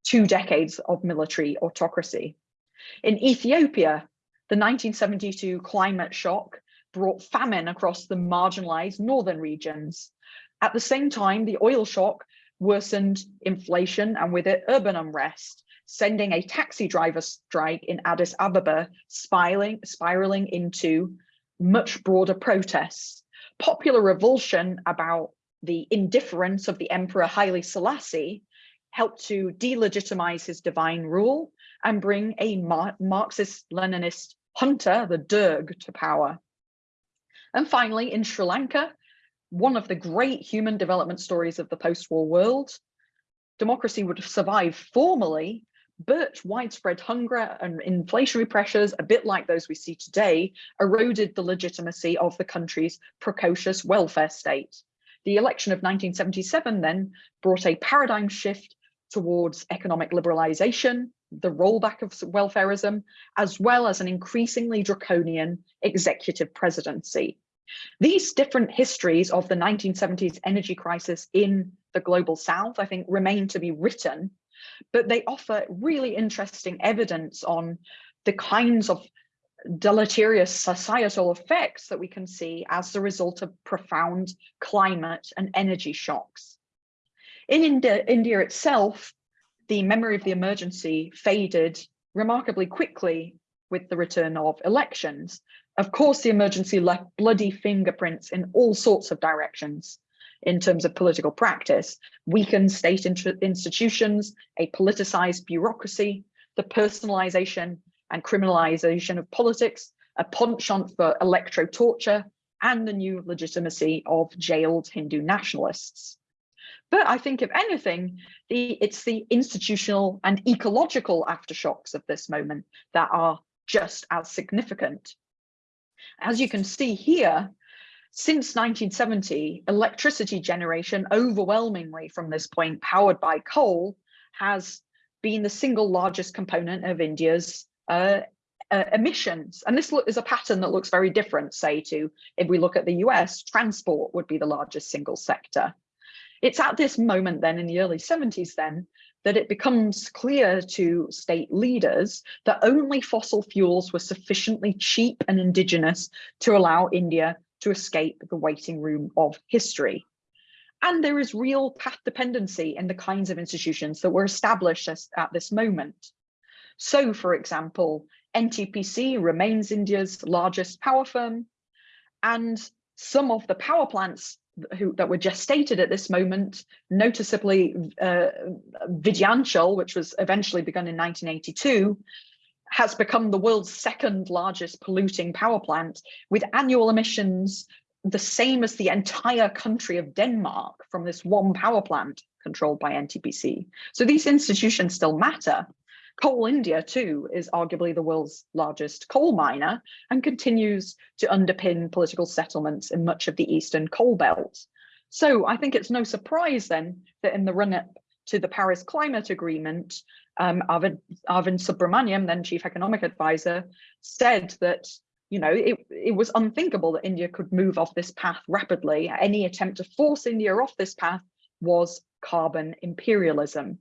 two decades of military autocracy. In Ethiopia, the 1972 climate shock brought famine across the marginalized northern regions. At the same time, the oil shock worsened inflation and with it urban unrest, sending a taxi driver strike in Addis Ababa spiraling, spiraling into much broader protests. Popular revulsion about the indifference of the Emperor Haile Selassie helped to delegitimize his divine rule and bring a Marxist-Leninist junta, the Derg, to power. And finally, in Sri Lanka, one of the great human development stories of the post-war world, democracy would have survived formally, but widespread hunger and inflationary pressures, a bit like those we see today, eroded the legitimacy of the country's precocious welfare state. The election of 1977 then brought a paradigm shift towards economic liberalization, the rollback of welfareism, as well as an increasingly draconian executive presidency. These different histories of the 1970s energy crisis in the global south, I think, remain to be written, but they offer really interesting evidence on the kinds of deleterious societal effects that we can see as the result of profound climate and energy shocks. In India, India itself, the memory of the emergency faded remarkably quickly with the return of elections. Of course, the emergency left bloody fingerprints in all sorts of directions in terms of political practice, weakened state institutions, a politicized bureaucracy, the personalization and criminalization of politics, a penchant for electro-torture, and the new legitimacy of jailed Hindu nationalists. But I think if anything, the, it's the institutional and ecological aftershocks of this moment that are just as significant. As you can see here, since 1970, electricity generation overwhelmingly from this point powered by coal has been the single largest component of India's uh, emissions. And this is a pattern that looks very different, say, to if we look at the US, transport would be the largest single sector. It's at this moment then in the early 70s then that it becomes clear to state leaders that only fossil fuels were sufficiently cheap and indigenous to allow India to escape the waiting room of history. And there is real path dependency in the kinds of institutions that were established at this moment. So, for example, NTPC remains India's largest power firm, and some of the power plants who, that were gestated at this moment, noticeably uh, Vindhyachal, which was eventually begun in 1982, has become the world's second largest polluting power plant with annual emissions the same as the entire country of Denmark from this one power plant controlled by NTPC. So these institutions still matter, Coal India too is arguably the world's largest coal miner and continues to underpin political settlements in much of the eastern coal belt. So I think it's no surprise then that in the run-up to the Paris Climate Agreement, um, Arvind, Arvind Subramanian, then chief economic advisor, said that you know, it, it was unthinkable that India could move off this path rapidly. Any attempt to force India off this path was carbon imperialism.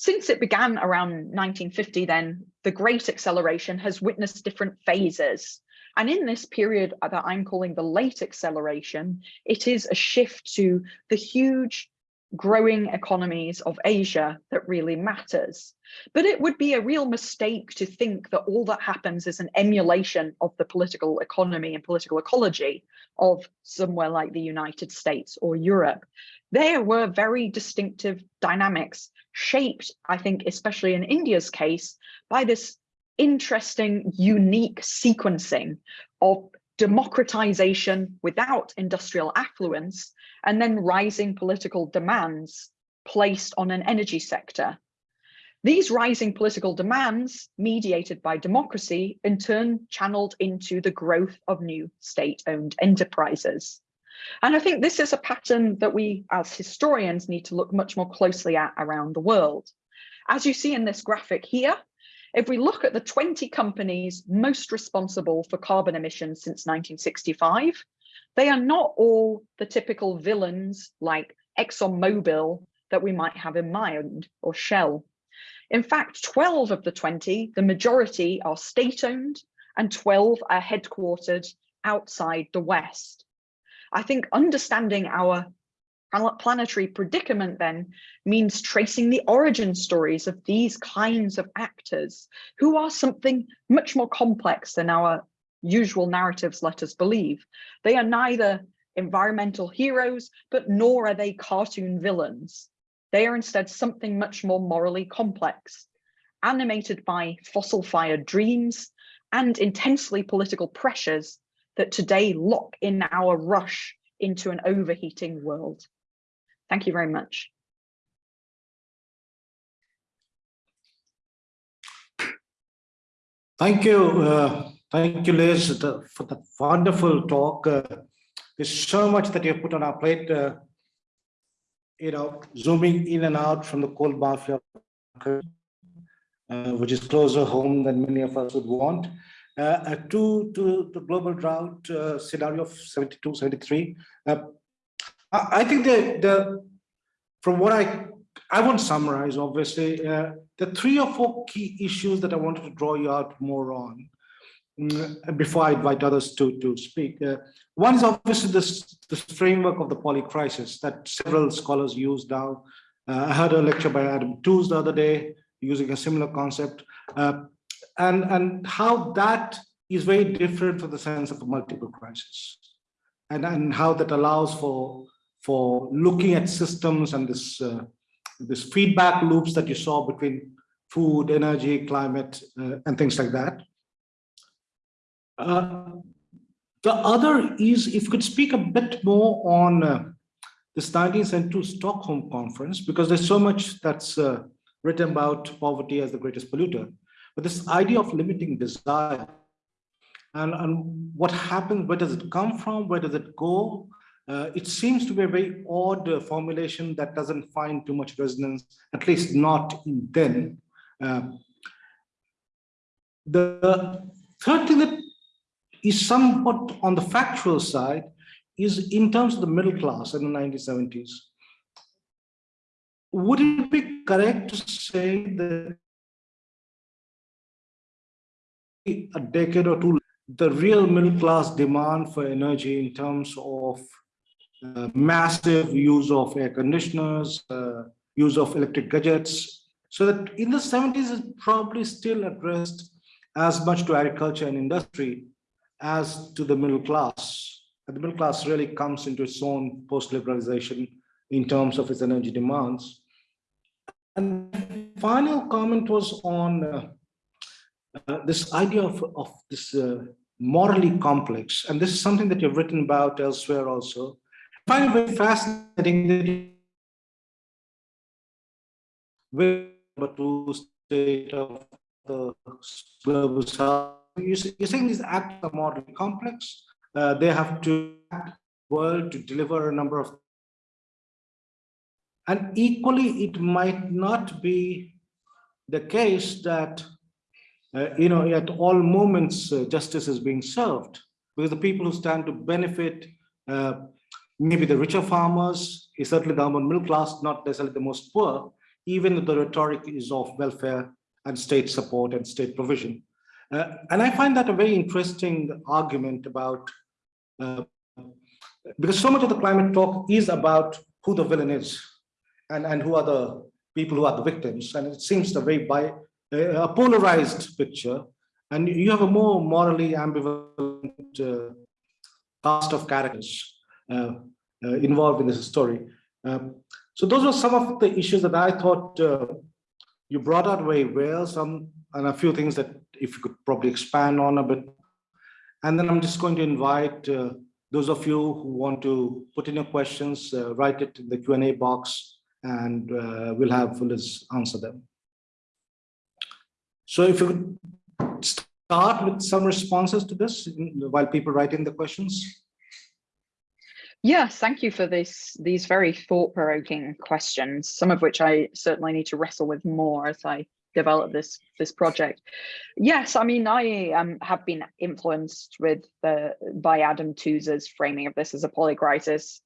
Since it began around 1950 then, the Great Acceleration has witnessed different phases. And in this period that I'm calling the late acceleration, it is a shift to the huge growing economies of Asia that really matters. But it would be a real mistake to think that all that happens is an emulation of the political economy and political ecology of somewhere like the United States or Europe. There were very distinctive dynamics shaped, I think, especially in India's case, by this interesting, unique sequencing of democratization without industrial affluence, and then rising political demands placed on an energy sector. These rising political demands, mediated by democracy, in turn channeled into the growth of new state-owned enterprises. And I think this is a pattern that we as historians need to look much more closely at around the world. As you see in this graphic here, if we look at the 20 companies most responsible for carbon emissions since 1965, they are not all the typical villains like ExxonMobil that we might have in mind or Shell. In fact, 12 of the 20, the majority are state-owned and 12 are headquartered outside the West. I think understanding our planetary predicament then means tracing the origin stories of these kinds of actors who are something much more complex than our usual narratives let us believe. They are neither environmental heroes, but nor are they cartoon villains. They are instead something much more morally complex, animated by fossil-fired dreams and intensely political pressures that today lock in our rush into an overheating world. Thank you very much. Thank you. Uh, thank you, Liz, for the wonderful talk. Uh, there's so much that you have put on our plate, uh, you know, zooming in and out from the coal mafia, uh, which is closer home than many of us would want, uh, to, to the global drought uh, scenario of 72, 73. I, I think that the, from what I, I won't summarize, obviously, uh, the three or four key issues that I wanted to draw you out more on before I invite others to, to speak. Uh, one is obviously this, this framework of the polycrisis that several scholars use now. Uh, I heard a lecture by Adam Tooze the other day using a similar concept. Uh, and, and how that is very different from the sense of a multiple crisis. And, and how that allows for for looking at systems and this uh, this feedback loops that you saw between food, energy, climate, uh, and things like that. Uh, the other is, if you could speak a bit more on uh, this 1972 Stockholm conference, because there's so much that's uh, written about poverty as the greatest polluter, but this idea of limiting desire and, and what happens, where does it come from, where does it go, uh, it seems to be a very odd uh, formulation that doesn't find too much resonance, at least not in then. The third thing that is somewhat on the factual side is in terms of the middle class in the 1970s. Would it be correct to say that a decade or two, the real middle class demand for energy in terms of uh, massive use of air conditioners, uh, use of electric gadgets. So that in the 70s is probably still addressed as much to agriculture and industry as to the middle class. And the middle class really comes into its own post-liberalization in terms of its energy demands. And final comment was on uh, uh, this idea of, of this uh, morally complex. And this is something that you've written about elsewhere also find it very fascinating that with the state of the global south. You're saying these acts are more complex. Uh, they have to act world to deliver a number of and equally it might not be the case that uh, you know at all moments uh, justice is being served because the people who stand to benefit uh, maybe the richer farmers, is certainly the urban middle class, not necessarily the most poor, even if the rhetoric is of welfare and state support and state provision. Uh, and I find that a very interesting argument about, uh, because so much of the climate talk is about who the villain is and, and who are the people who are the victims. And it seems a very bi, uh, a polarized picture. And you have a more morally ambivalent uh, cast of characters uh, uh, involved in this story. Um, so those were some of the issues that I thought uh, you brought out very well, some and a few things that if you could probably expand on a bit. And then I'm just going to invite uh, those of you who want to put in your questions, uh, write it in the Q&A box, and uh, we'll have Phyllis answer them. So if you could start with some responses to this while people write in the questions. Yes, thank you for this, these very thought-provoking questions, some of which I certainly need to wrestle with more as I develop this this project. Yes, I mean, I um, have been influenced with the by Adam Tooze's framing of this as a polycrisis,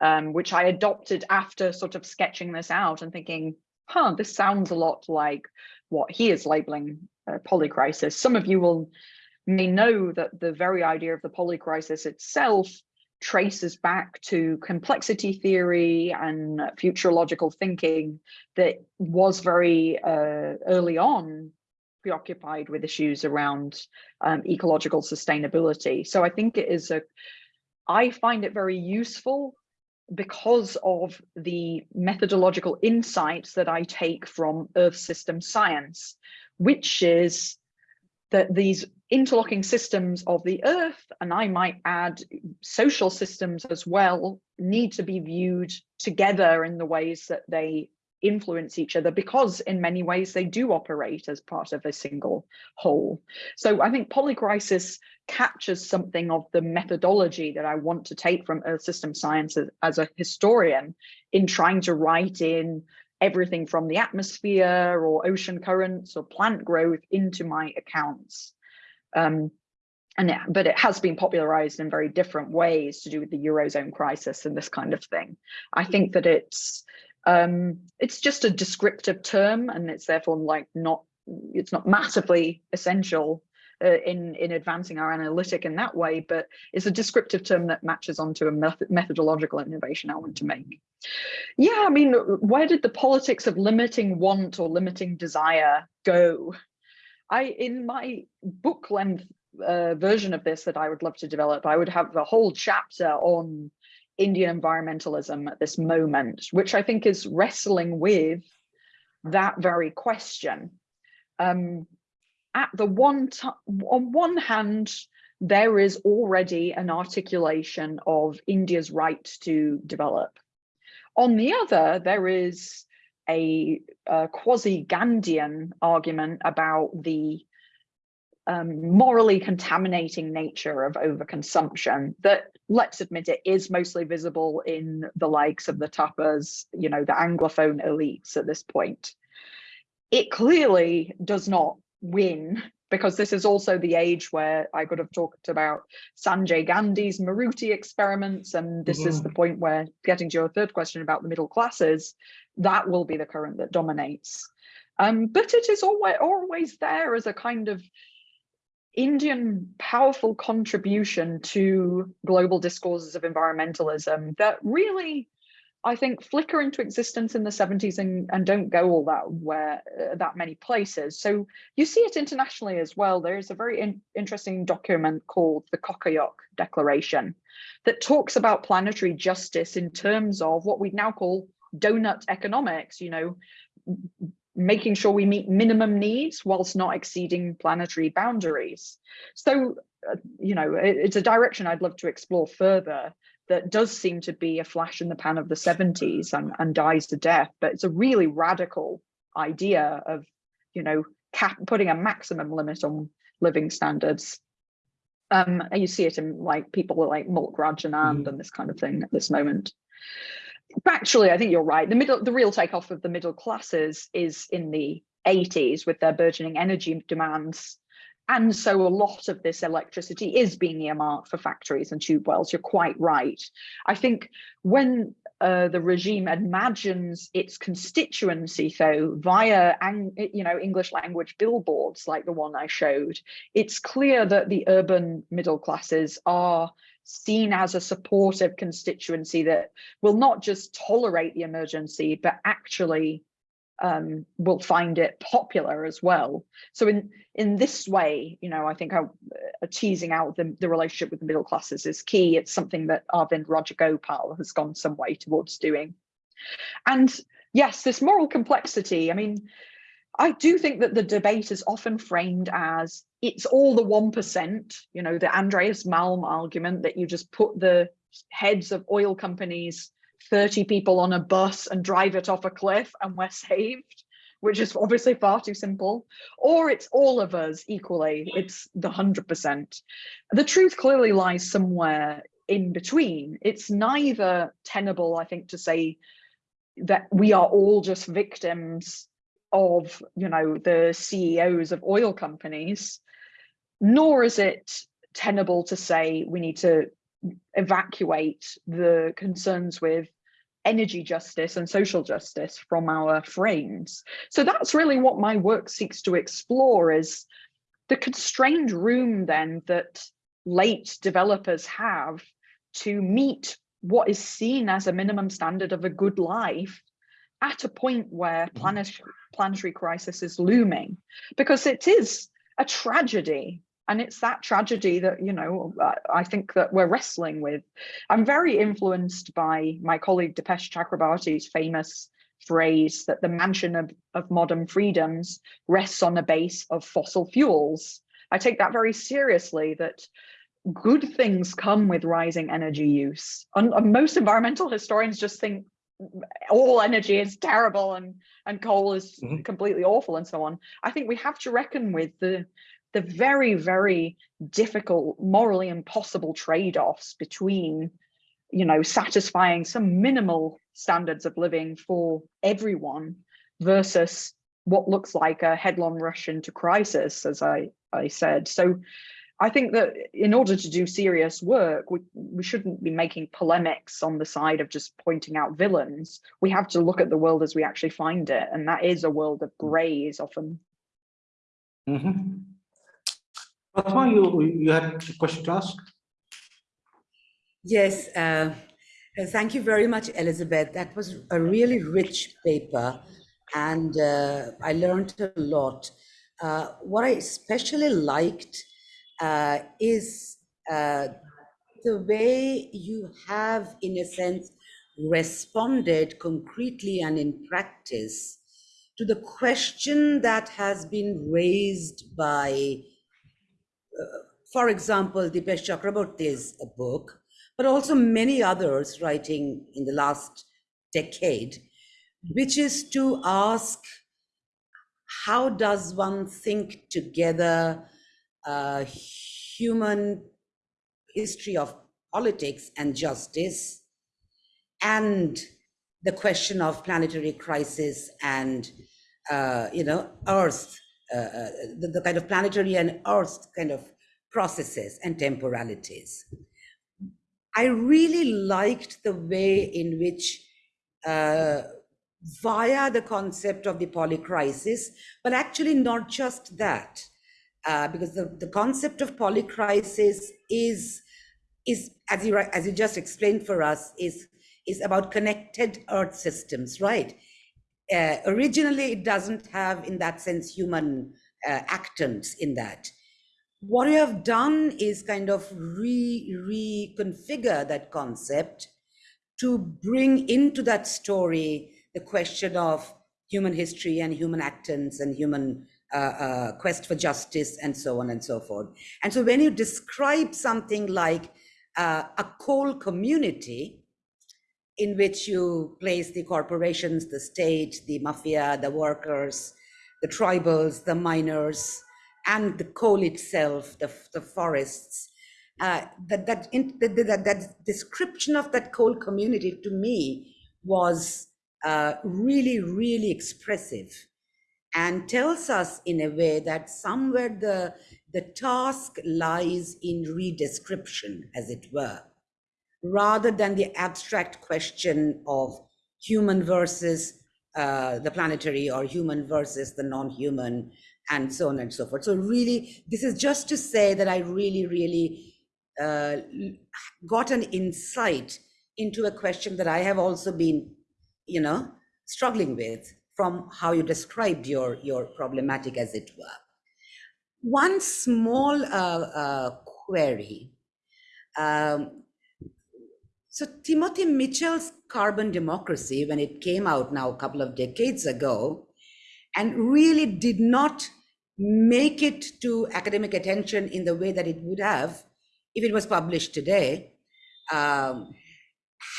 um, which I adopted after sort of sketching this out and thinking, huh, this sounds a lot like what he is labeling polycrisis. Some of you will may know that the very idea of the polycrisis itself traces back to complexity theory and futurological thinking that was very uh, early on preoccupied with issues around um, ecological sustainability. So I think it is a, I find it very useful because of the methodological insights that I take from Earth system science, which is that these interlocking systems of the earth, and I might add social systems as well, need to be viewed together in the ways that they influence each other because in many ways they do operate as part of a single whole. So I think polycrisis captures something of the methodology that I want to take from earth system science as, as a historian in trying to write in everything from the atmosphere or ocean currents or plant growth into my accounts. Um, and yeah, but it has been popularized in very different ways to do with the Eurozone crisis and this kind of thing. I think that it's um, it's just a descriptive term and it's therefore like not it's not massively essential uh, in in advancing our analytic in that way, but it's a descriptive term that matches onto a method methodological innovation I want to make. Yeah, I mean, where did the politics of limiting want or limiting desire go? I in my book length uh, version of this that I would love to develop, I would have a whole chapter on Indian environmentalism at this moment, which I think is wrestling with that very question. Um, at the one on one hand, there is already an articulation of India's right to develop. On the other, there is a, a quasi-Gandhian argument about the um, morally contaminating nature of overconsumption that, let's admit it, is mostly visible in the likes of the tapas, you know, the Anglophone elites at this point. It clearly does not win because this is also the age where I could have talked about Sanjay Gandhi's Maruti experiments. And this is mm-hmm. the point where getting to your third question about the middle classes, that will be the current that dominates. Um, but it is always, always there as a kind of Indian powerful contribution to global discourses of environmentalism that really I think flicker into existence in the 70s and, and don't go all that where uh, that many places. So you see it internationally as well. There's a very in, interesting document called the Cocoyoc Declaration that talks about planetary justice in terms of what we now call donut economics, you know, making sure we meet minimum needs whilst not exceeding planetary boundaries. So, uh, you know, it, it's a direction I'd love to explore further that does seem to be a flash in the pan of the 70s and, and dies to death, but it's a really radical idea of, you know, cap putting a maximum limit on living standards. Um, and you see it in like people like Mulk Raj Anand mm. and this kind of thing at this moment. Factually, I think you're right. The middle, the real takeoff of the middle classes is in the 80s with their burgeoning energy demands and so a lot of this electricity is being earmarked for factories and tube wells. You're quite right. I think when uh, the regime imagines its constituency though via you know english language billboards like the one i showed it's clear that the urban middle classes are seen as a supportive constituency that will not just tolerate the emergency but actually um, will find it popular as well. So in in this way, you know, I think how, uh, teasing out the, the relationship with the middle classes is key. It's something that Arvind Rajagopal has gone some way towards doing. And yes, this moral complexity, I mean, I do think that the debate is often framed as it's all the 1%, you know, the Andreas Malm argument that you just put the heads of oil companies 30 people on a bus and drive it off a cliff and we're saved, which is obviously far too simple. Or it's all of us equally, it's the 100%. The truth clearly lies somewhere in between. It's neither tenable, I think, to say that we are all just victims of, you know, the CEOs of oil companies, nor is it tenable to say we need to evacuate the concerns with energy justice and social justice from our frames. So that's really what my work seeks to explore is the constrained room then that late developers have to meet what is seen as a minimum standard of a good life at a point where Mm-hmm. planetary, planetary crisis is looming because it is a tragedy and it's that tragedy that you know i think that we're wrestling with. I'm very influenced by my colleague Dipesh Chakrabarty's famous phrase that the mansion of, of modern freedoms rests on a base of fossil fuels. I take that very seriously that good things come with rising energy use. And, and most environmental historians just think all energy is terrible and and coal is Mhm. completely awful and so on. I think we have to reckon with the the very, very difficult, morally impossible trade-offs between, you know, satisfying some minimal standards of living for everyone versus what looks like a headlong rush into crisis, as I, I said. So I think that in order to do serious work, we, we shouldn't be making polemics on the side of just pointing out villains. We have to look at the world as we actually find it. And that is a world of grays often. Mhm. Fatma, you, you had a question to ask? Yes, uh, uh, thank you very much, Elizabeth. That was a really rich paper, and uh, I learned a lot. Uh, what I especially liked uh, is uh, the way you have, in a sense, responded concretely and in practice to the question that has been raised by for example, Dipesh Chakrabarty's book, but also many others writing in the last decade, which is to ask how does one think together uh, human history of politics and justice? And the question of planetary crisis and uh, you know earth the, the kind of planetary and earth kind of processes and temporalities. I really liked the way in which, uh, via the concept of the polycrisis, but actually not just that, uh, because the, the concept of polycrisis is, is as you as you just explained for us, is is about connected Earth systems, right? Uh, originally, it doesn't have, in that sense, human uh, actants in that what we have done is kind of re reconfigure that concept to bring into that story the question of human history and human actants and human uh, uh, quest for justice and so on and so forth. And so when you describe something like uh, a coal community in which you place the corporations, the state, the mafia, the workers, the tribals, the miners, and the coal itself, the, the forests. Uh, that, that, in, that, that, that description of that coal community to me was uh, really, really expressive and tells us in a way that somewhere the, the task lies in redescription, as it were. Rather than the abstract question of human versus uh, the planetary or human versus the non-human and so on and so forth. So really, this is just to say that I really, really uh, got an insight into a question that I have also been, you know, struggling with from how you described your, your problematic as it were. One small uh, uh, query. Um, so Timothy Mitchell's Carbon Democracy, when it came out now a couple of decades ago, and really did not make it to academic attention in the way that it would have if it was published today, um,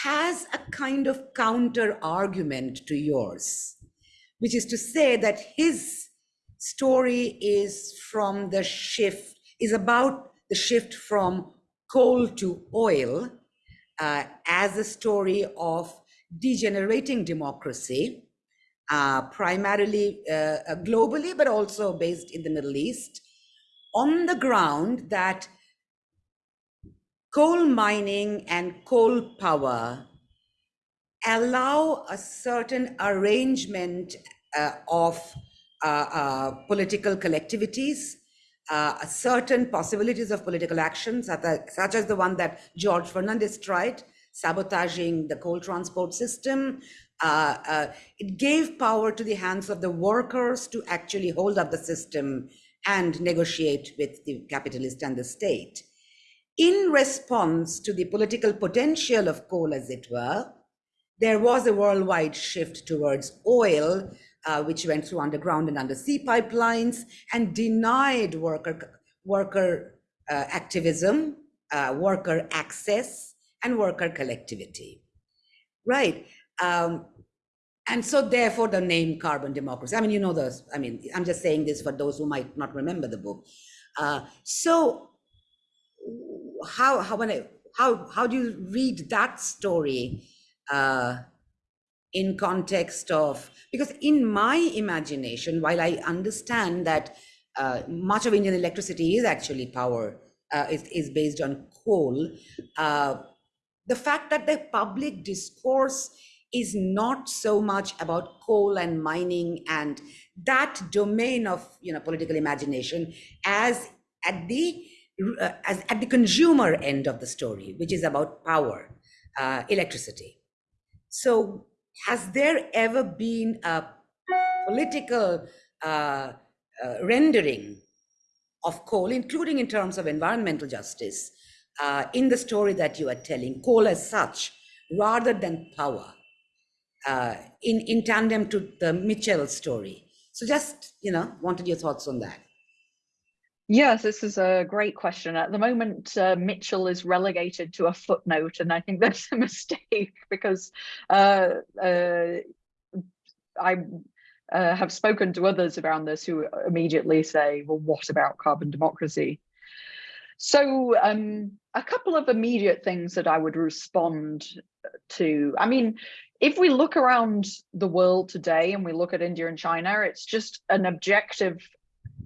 has a kind of counter argument to yours, which is to say that his story is from the shift, is about the shift from coal to oil uh, as a story of degenerating democracy, uh, primarily uh, uh, globally, but also based in the Middle East, on the ground that coal mining and coal power allow a certain arrangement uh, of uh, political collectivities, uh, certain possibilities of political actions, such as the one that George Fernandes tried, sabotaging the coal transport system. Uh, uh, it gave power to the hands of the workers to actually hold up the system and negotiate with the capitalist and the state in response to the political potential of coal, as it were, there was a worldwide shift towards oil, uh, which went through underground and undersea pipelines and denied worker, worker uh, activism, uh, worker access, and worker collectivity. Right. Um, and so therefore the name carbon democracy. I mean, you know those, I mean, I'm just saying this for those who might not remember the book. Uh, so how how when I, how how do you read that story uh, in context of because in my imagination, while I understand that uh, much of Indian electricity is actually power uh, is is based on coal, uh, the fact that the public discourse is not so much about coal and mining and that domain of you know political imagination as at the uh, as at the consumer end of the story, which is about power, uh, electricity. So, has there ever been a political uh, uh rendering of coal, including in terms of environmental justice, uh, in the story that you are telling, coal as such, rather than power, uh, in, in tandem to the Mitchell story? So, just, you know, wanted your thoughts on that. Yes, this is a great question. At the moment, uh, Mitchell is relegated to a footnote, and I think *laughs* that's a mistake because uh, uh, I uh, have spoken to others around this who immediately say, well, what about carbon democracy? So um, a couple of immediate things that I would respond to. I mean, if we look around the world today and we look at India and China, it's just an objective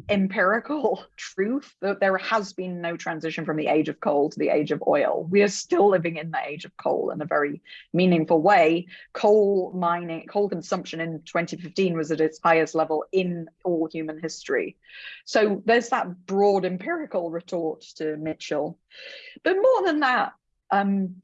empirical *laughs* truth that there has been no transition from the age of coal to the age of oil. We are still living in the age of coal in a very meaningful way. Coal mining, coal consumption in 2015 was at its highest level in all human history. So there's that broad empirical retort to Mitchell. But more than that, um,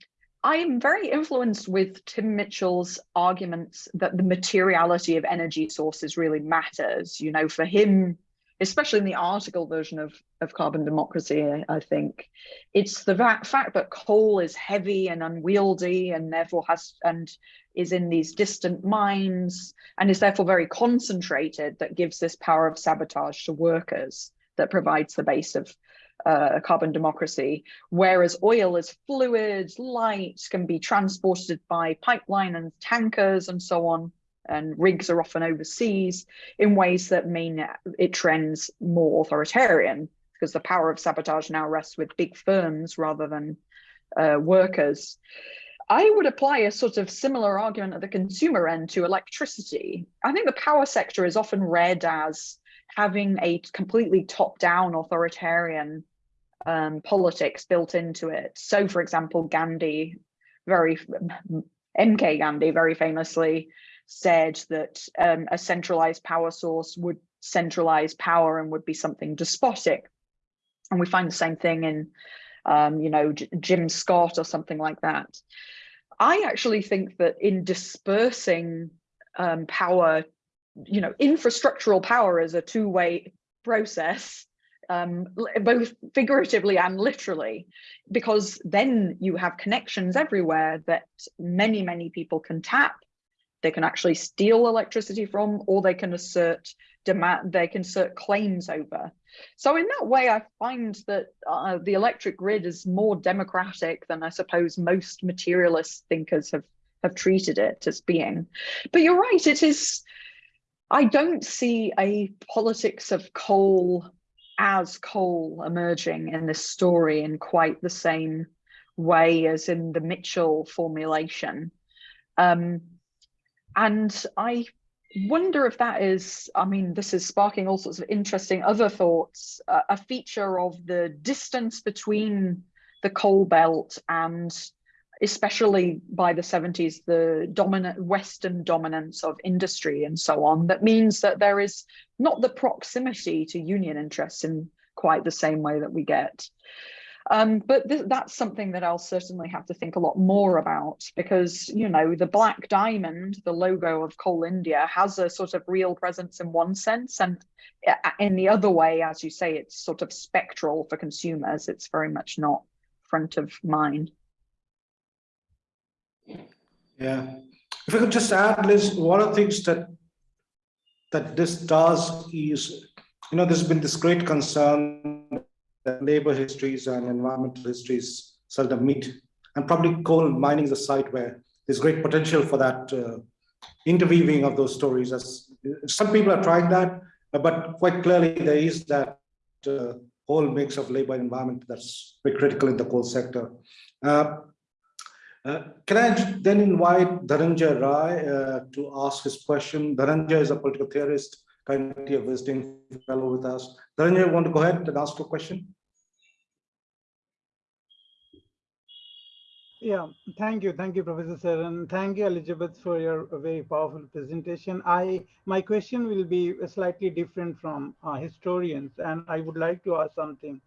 I am very influenced with Tim Mitchell's arguments that the materiality of energy sources really matters. You know, for him, especially in the article version of, of Carbon Democracy, I, think, it's the fact that coal is heavy and unwieldy and therefore has and is in these distant mines and is therefore very concentrated that gives this power of sabotage to workers that provides the base of uh, carbon democracy, whereas oil is fluid, light, can be transported by pipeline and tankers and so on and rigs are often overseas in ways that mean it trends more authoritarian because the power of sabotage now rests with big firms rather than uh, workers. I would apply a sort of similar argument at the consumer end to electricity. I think the power sector is often read as having a completely top down authoritarian um, politics built into it. So, for example, Gandhi, very MK Gandhi, very famously said that um, a centralized power source would centralize power and would be something despotic. And we find the same thing in, um, you know, J Jim Scott or something like that. I actually think that in dispersing um, power, you know, infrastructural power is a two-way process, um, both figuratively and literally, because then you have connections everywhere that many, many people can tap. They can actually steal electricity from, or they can assert demand, they can assert claims over. So in that way, I find that uh, the electric grid is more democratic than I suppose most materialist thinkers have, have treated it as being. But you're right, it is, I don't see a politics of coal as coal emerging in this story in quite the same way as in the Mitchell formulation. Um, and I wonder if that is, I mean, this is sparking all sorts of interesting other thoughts, uh, a feature of the distance between the coal belt and especially by the 70s, the dominant Western dominance of industry and so on, that means that there is not the proximity to union interests in quite the same way that we get. Um, but th that's something that I'll certainly have to think a lot more about because, you know, the black diamond, the logo of Coal India has a sort of real presence in one sense. And in the other way, as you say, it's sort of spectral for consumers. It's very much not front of mind. Yeah. If I could just add, Liz, one of the things that that this does is, you know, there's been this great concern that labor histories and environmental histories seldom meet. And probably coal mining is a site where there's great potential for that uh, interweaving of those stories. As some people are trying that, but quite clearly there is that uh, whole mix of labor and environment that's very critical in the coal sector. Uh, uh, can I then invite Dhananjay Rai uh, to ask his question? Dhananjay is a political theorist, currently a visiting fellow with us. Dhananjay, want to go ahead and ask a question? Yeah, thank you. Thank you, Professor Sir, thank you, Elizabeth, for your very powerful presentation. I My question will be slightly different from uh, historians, and I would like to ask something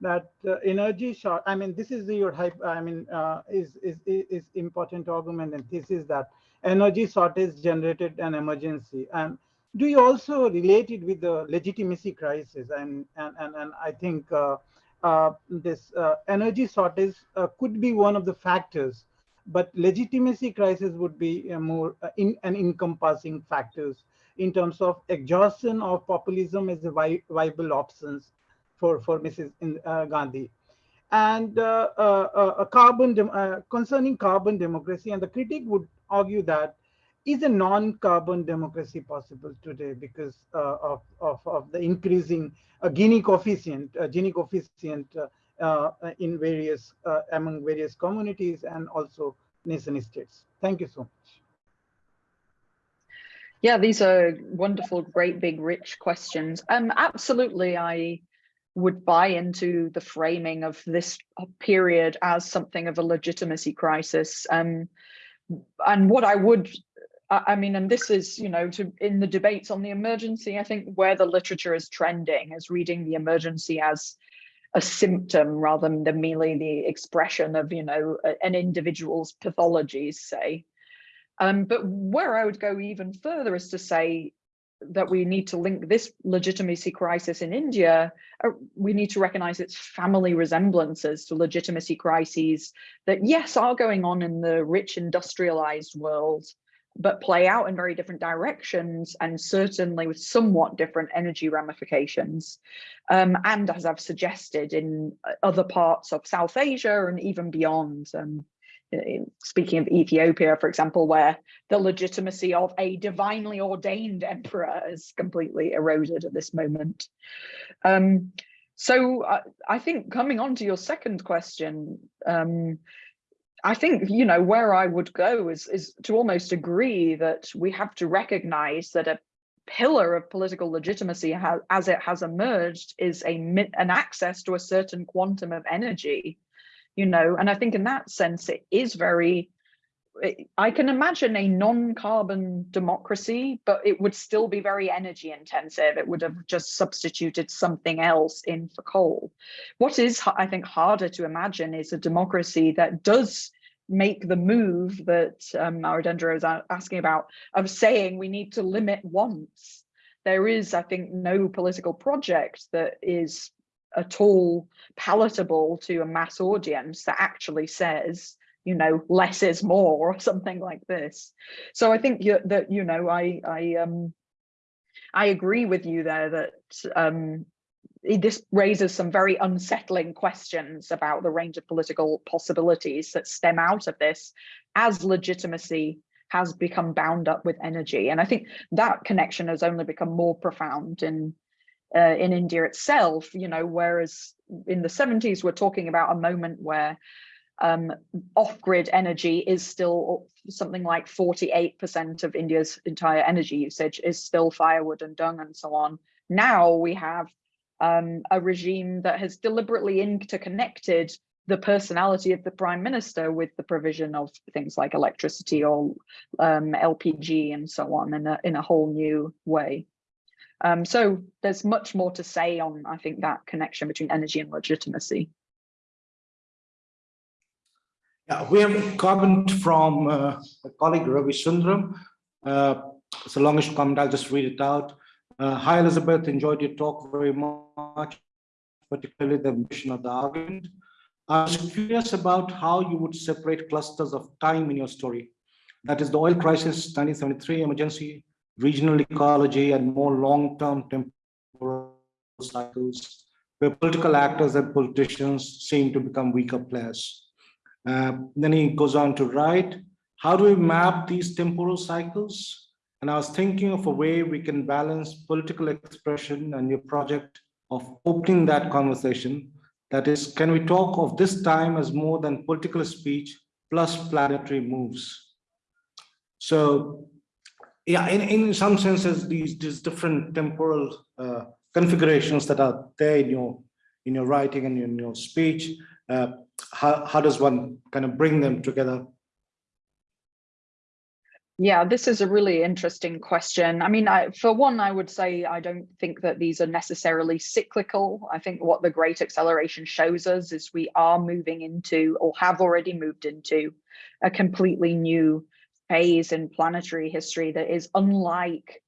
that uh, energy short, I mean, this is your hype, I mean, uh, is, is, is important argument and this is that energy shortage generated an emergency. And do you also relate it with the legitimacy crisis? And, and, and, and I think uh, uh, this uh, energy shortage uh, could be one of the factors, but legitimacy crisis would be a more in an encompassing factors in terms of exhaustion of populism as a vi viable options for, for Mrs. Uh, Gandhi. And uh, uh, carbon concerning carbon democracy, and the critic would argue that is a non-carbon democracy possible today because uh, of, of, of, the increasing uh, Gini coefficient, uh, Gini coefficient in various, among various communities and also nation states. Thank you so much. Yeah, these are wonderful, great, big, rich questions. Um, absolutely, I would buy into the framing of this period as something of a legitimacy crisis. Um, and what I would, I mean, and this is, you know, to in the debates on the emergency, I think where the literature is trending is reading the emergency as a symptom rather than merely the expression of, you know, an individual's pathologies, say. Um, but where I would go even further is to say that we need to link this legitimacy crisis in India, uh, we need to recognize its family resemblances to legitimacy crises that, yes, are going on in the rich industrialized world, but play out in very different directions and certainly with somewhat different energy ramifications. Um, and as I've suggested in uh, other parts of South Asia and even beyond. Um, speaking of Ethiopia, for example, where the legitimacy of a divinely ordained emperor is completely eroded at this moment. Um, so I, I, think coming on to your second question, um, I think, you know, where I would go is, is to almost agree that we have to recognize that a pillar of political legitimacy ha as it has emerged is a an access to a certain quantum of energy, you know, and I think in that sense it is very I can imagine a non-carbon democracy, but it would still be very energy intensive. It would have just substituted something else in for coal. What is, I think, harder to imagine is a democracy that does make the move that um, Awadhendra was a- asking about of saying we need to limit wants. There is, I think, no political project that is at all palatable to a mass audience that actually says you know, less is more or something like this. So I think that, you know, I, I, um, I agree with you there that um, this raises some very unsettling questions about the range of political possibilities that stem out of this as legitimacy has become bound up with energy. And I think that connection has only become more profound in uh, in India itself, you know, whereas in the 70s, we're talking about a moment where um, off-grid energy is still something like 48% of India's entire energy usage is still firewood and dung and so on. Now we have um, a regime that has deliberately interconnected the personality of the prime minister with the provision of things like electricity or um, LPG and so on in a, in a whole new way. Um, so there's much more to say on, I think, that connection between energy and legitimacy. Yeah, we have a comment from uh, a colleague Ravi Sundaram. Uh, it's a longish comment, I'll just read it out. Uh, Hi Elizabeth, enjoyed your talk very much, particularly the mission of the argument. I was curious about how you would separate clusters of time in your story. That is the oil crisis, 1973 emergency, regional ecology, and more long-term temporal cycles, where political actors and politicians seem to become weaker players. Uh, then he goes on to write, how do we map these temporal cycles? And I was thinking of a way we can balance political expression and your project of opening that conversation. That is, can we talk of this time as more than political speech plus planetary moves? So, yeah, in, in some senses, these, these different temporal uh, configurations that are there in your in your writing and in your speech, uh, how, how does one kind of bring them together? Yeah, this is a really interesting question. I mean, I, for one, I would say I don't think that these are necessarily cyclical. I think what the Great Acceleration shows us is we are moving into or have already moved into a completely new phase in planetary history that is unlike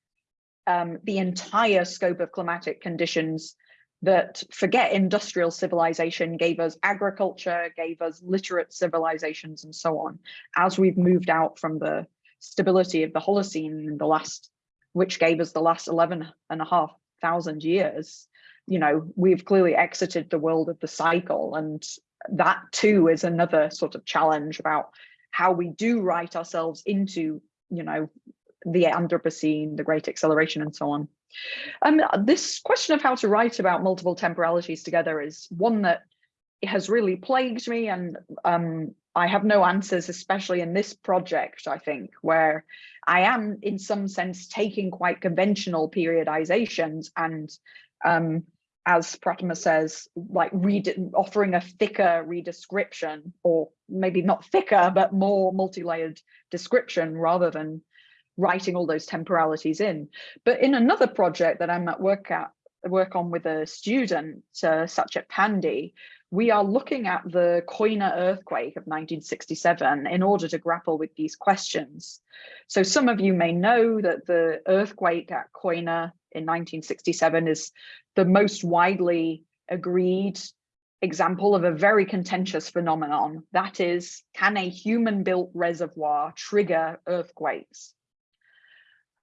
um, the entire scope of climatic conditions that forget industrial civilization gave us agriculture, gave us literate civilizations and so on. As we've moved out from the stability of the Holocene in the last, which gave us the last 11 and a half thousand years, you know, we've clearly exited the world of the cycle. And that too is another sort of challenge about how we do write ourselves into, you know, the Anthropocene, the Great Acceleration and so on. Um, this question of how to write about multiple temporalities together is one that has really plagued me and um, I have no answers, especially in this project, I think, where I am in some sense taking quite conventional periodizations and um, as Pratima says, like offering a thicker redescription or maybe not thicker, but more multi-layered description rather than writing all those temporalities in. But in another project that I'm at work at work on with a student, uh, Satchet Pandey, we are looking at the Koyna earthquake of 1967 in order to grapple with these questions. So some of you may know that the earthquake at Koyna in 1967 is the most widely agreed example of a very contentious phenomenon. That is, can a human built reservoir trigger earthquakes?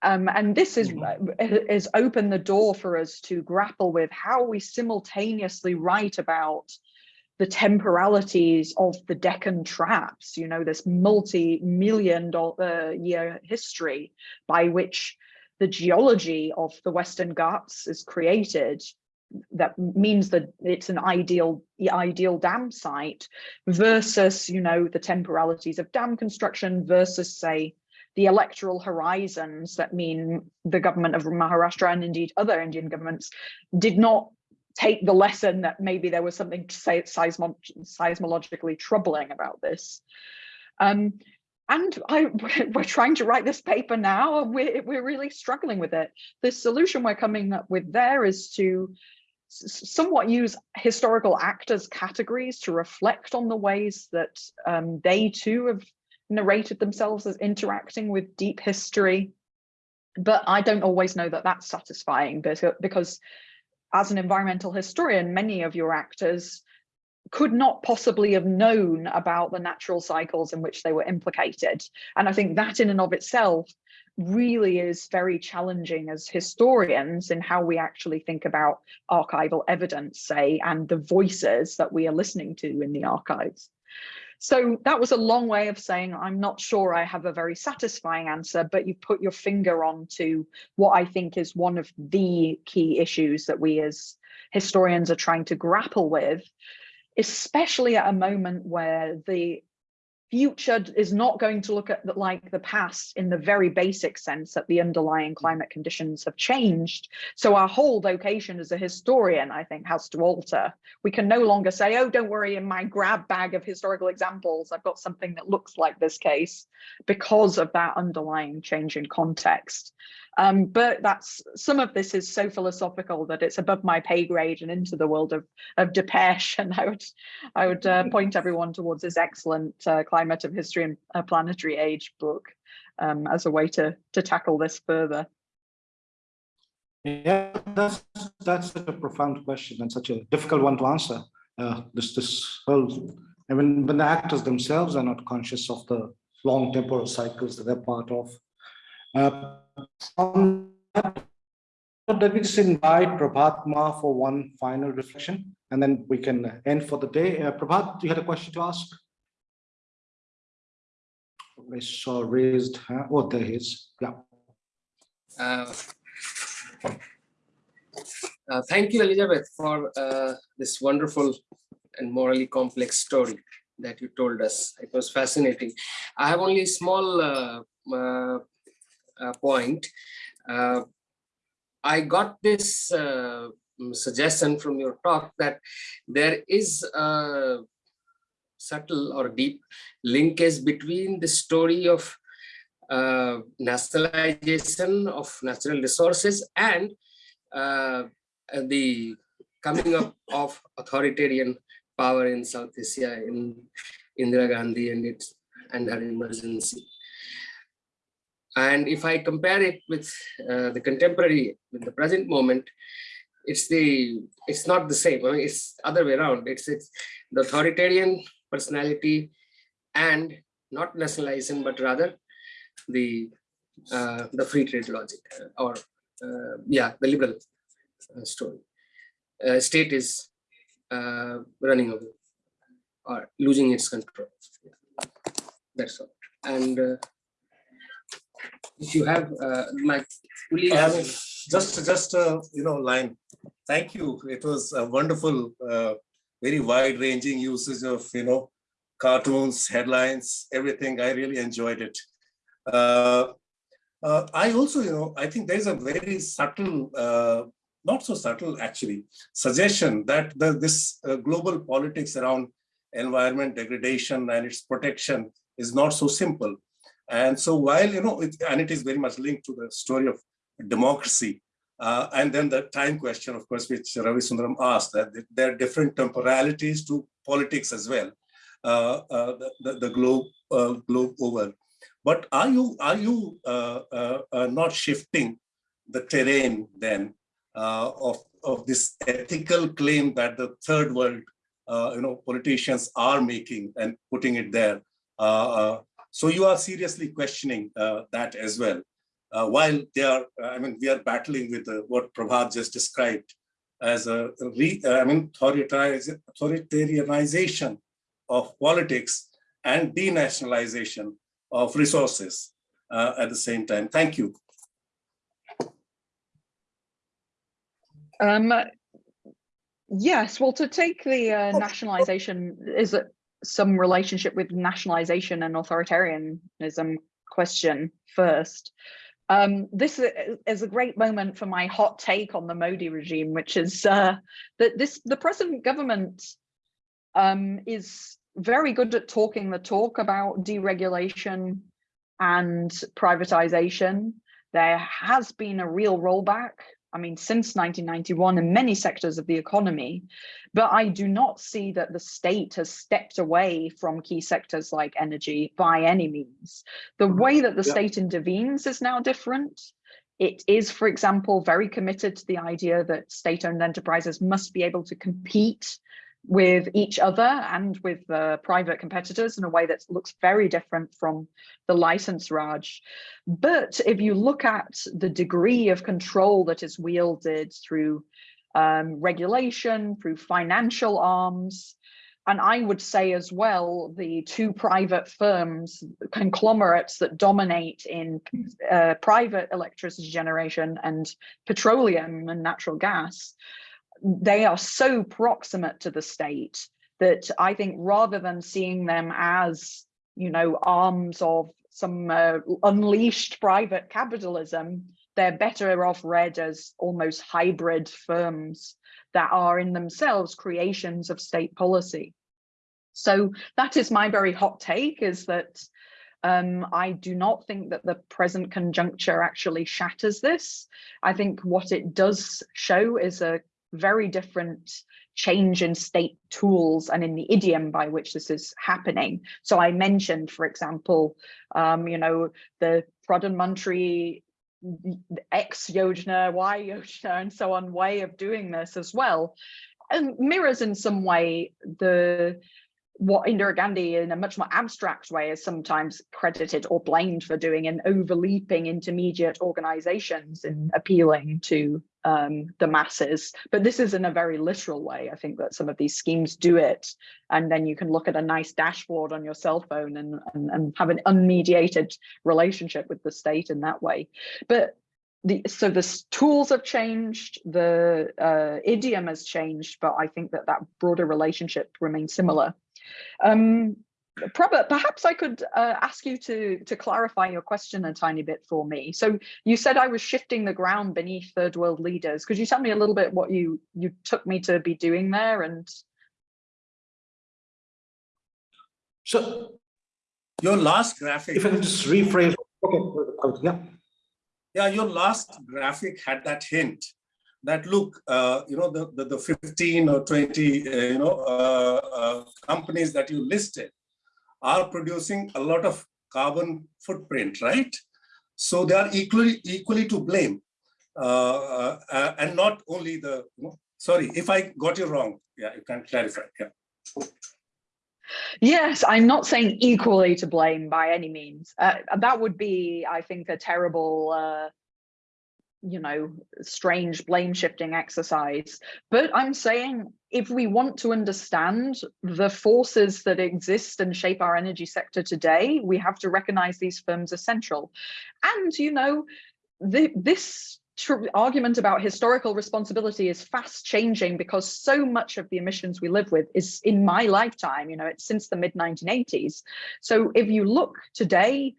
Um, and this is, mm-hmm. uh, has opened the door for us to grapple with how we simultaneously write about the temporalities of the Deccan traps, you know, this multi-million dollar uh, year history by which the geology of the Western Ghats is created. That means that it's an ideal ideal dam site versus you know the temporalities of dam construction versus say the electoral horizons that mean the government of Maharashtra and indeed other Indian governments did not take the lesson that maybe there was something to say seismo seismologically troubling about this. Um, and I, *laughs* we're trying to write this paper now and we're, we're really struggling with it. The solution we're coming up with there is to somewhat use historical actors categories to reflect on the ways that um, they too have narrated themselves as interacting with deep history. But I don't always know that that's satisfying because, as an environmental historian, many of your actors could not possibly have known about the natural cycles in which they were implicated. And I think that in and of itself really is very challenging as historians in how we actually think about archival evidence, say, and the voices that we are listening to in the archives. So that was a long way of saying, I'm not sure I have a very satisfying answer, but you put your finger on to what I think is one of the key issues that we as historians are trying to grapple with, especially at a moment where the future is not going to look at the, like the past in the very basic sense that the underlying mm. climate conditions have changed. So our whole vocation as a historian, I think, has to alter. We can no longer say, oh, don't worry, in my grab bag of historical examples, I've got something that looks like this case because of that underlying change in context. Um, but that's some of this is so philosophical that it's above my pay grade and into the world of of Dipesh. *laughs* And I would I would uh, point everyone towards this excellent uh, climate of history and uh, planetary age book um, as a way to to tackle this further. Yeah, that's that's such a profound question and such a difficult one to answer. Uh, this this whole, I mean, when the actors themselves are not conscious of the long temporal cycles that they're part of. Uh, let me just invite Prabhat for one final reflection, and then we can end for the day. Uh, Prabhat, you had a question to ask? I saw raised, hand. oh, there he is, yeah. Uh, uh, thank you, Elizabeth, for uh, this wonderful and morally complex story that you told us. It was fascinating. I have only small uh, uh, point. I got this suggestion from your talk that there is a subtle or deep linkage between the story of uh, nationalization of natural resources and uh, the coming up *laughs* of authoritarian power in South Asia in Indira Gandhi and its and her emergency. And if I compare it with uh, the contemporary, with the present moment, it's the it's not the same. I mean, it's other way around. It's it's the authoritarian personality and not nationalism, but rather the uh, the free trade logic uh, or uh, yeah, the liberal uh, story. State is uh, running away or losing its control. That's all. And if you have my colleague, um, just just uh, you know line. Thank you. It was a wonderful uh, very wide ranging usage of you know cartoons headlines everything. I really enjoyed it. Uh, uh, i also you know i think there's a very subtle uh, not so subtle actually suggestion that the, this uh, global politics around environment degradation and its protection is not so simple and so while you know it, and it is very much linked to the story of democracy. Uh, and then the time question, of course, which Ravi Sundaram asked, that there are different temporalities to politics as well, uh, uh, the, the, globe uh, globe over. But are you are you uh, uh, not shifting the terrain then of of this ethical claim that the third world, you know, politicians are making and putting it there? So you are seriously questioning that as well uh, while they are, uh, I mean, we are battling with uh, what Prabhat just described as a, re, uh, I mean, authoritarianization of politics and denationalization of resources uh, at the same time. Thank you. Um, yes, well, to take the uh, nationalization, is it some relationship with nationalization and authoritarianism question first. Um, this is a great moment for my hot take on the Modi regime, which is uh, that this the present government um, is very good at talking the talk about deregulation and privatization. There has been a real rollback, I mean, since 1991 in many sectors of the economy, but I do not see that the state has stepped away from key sectors like energy by any means. The mm-hmm. way that the Yeah. state intervenes is now different. It is, for example, very committed to the idea that state-owned enterprises must be able to compete with each other and with uh, private competitors in a way that looks very different from the license Raj. But if you look at the degree of control that is wielded through um, regulation, through financial arms, and I would say as well, the two private firms, conglomerates that dominate in uh, private electricity generation and petroleum and natural gas, they are so proximate to the state that I think rather than seeing them as, you know, arms of some uh, unleashed private capitalism, they're better off read as almost hybrid firms that are in themselves creations of state policy. So that is my very hot take is that um, I do not think that the present conjuncture actually shatters this. I think what it does show is a very different change in state tools and in the idiom by which this is happening. So I mentioned, for example, um, you know, the Pradhan Mantri X Yojana, Y Yojana, and so on way of doing this as well. And mirrors in some way the what Indira Gandhi in a much more abstract way is sometimes credited or blamed for doing in overleaping intermediate organizations and appealing to um, the masses. But this is in a very literal way. I think that some of these schemes do it. And then you can look at a nice dashboard on your cell phone and, and, and have an unmediated relationship with the state in that way. But the, so the tools have changed, the uh, idiom has changed, but I think that that broader relationship remains similar. Um, Prabhat, perhaps I could uh, ask you to, to clarify your question a tiny bit for me. So you said I was shifting the ground beneath third world leaders. Could you tell me a little bit what you, you took me to be doing there? And So Your last graphic. if I can just rephrase, okay, yeah. Yeah, your last graphic had that hint that look, uh, you know, the, the, the 15 or 20, uh, you know, uh, uh, companies that you listed are producing a lot of carbon footprint, right? So they are equally equally to blame, uh, uh, and not only the. Sorry, if I got you wrong, yeah, you can clarify. Yeah. yes, I'm not saying equally to blame by any means. Uh, that would be, I think, a terrible uh, you know, strange blame shifting exercise. But I'm saying if we want to understand the forces that exist and shape our energy sector today, we have to recognize these firms as central. And, you know, the, this argument about historical responsibility is fast changing because so much of the emissions we live with is in my lifetime, you know, it's since the mid 1980s. So if you look today,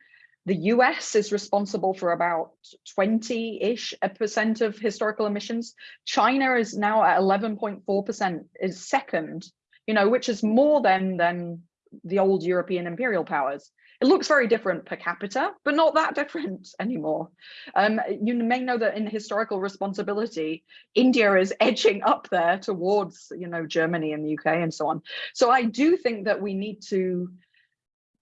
the US is responsible for about 20-ish percent of historical emissions. China is now at 11.4% is second, you know, which is more than, than the old European imperial powers. It looks very different per capita, but not that different *laughs* anymore. Um, you may know that in historical responsibility, India is *laughs* edging up there towards, you know, Germany and the UK and so on. So I do think that we need to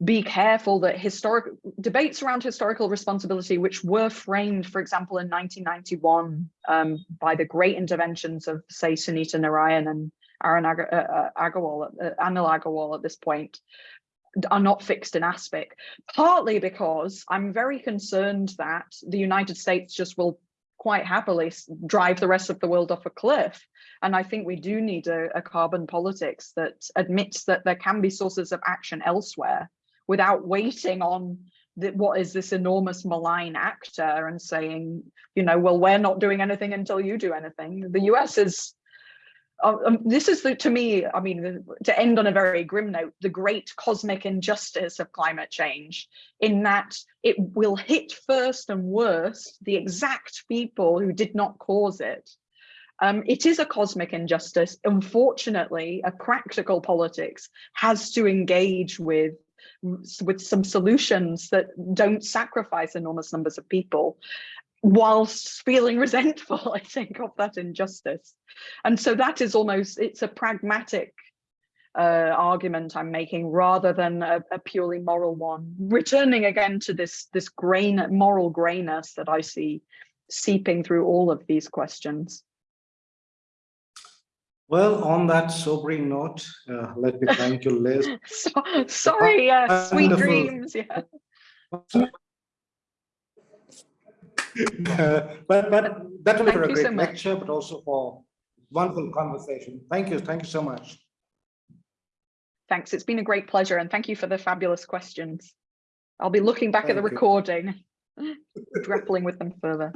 be careful that historic debates around historical responsibility, which were framed, for example, in 1991 um, by the great interventions of, say, Sunita Narain and Aaron Ag uh, Agarwal, uh, Anil Agarwal at this point, are not fixed in aspect, partly because I'm very concerned that the United States just will quite happily drive the rest of the world off a cliff. And I think we do need a, a carbon politics that admits that there can be sources of action elsewhere without waiting on the, what is this enormous malign actor and saying, you know, well, we're not doing anything until you do anything. The US is uh, um, this is the, to me, I mean, to end on a very grim note, the great cosmic injustice of climate change in that it will hit first and worst the exact people who did not cause it. Um, it is a cosmic injustice. Unfortunately, a practical politics has to engage with with some solutions that don't sacrifice enormous numbers of people whilst feeling *laughs* resentful, I think, of that injustice. And so that is almost, it's a pragmatic uh, argument I'm making rather than a, a purely moral one. Returning again to this, this grain, moral grayness that I see seeping through all of these questions. Well, on that sobering note, uh, let me thank you, Liz. *laughs* So, sorry, uh, sweet Wonderful. dreams. Yeah. Uh, But, but that will be for a so great much. lecture, but also for wonderful conversation. Thank you, thank you so much. Thanks. It's been a great pleasure and thank you for the fabulous questions. I'll be looking back at the recording, *laughs* grappling with them further.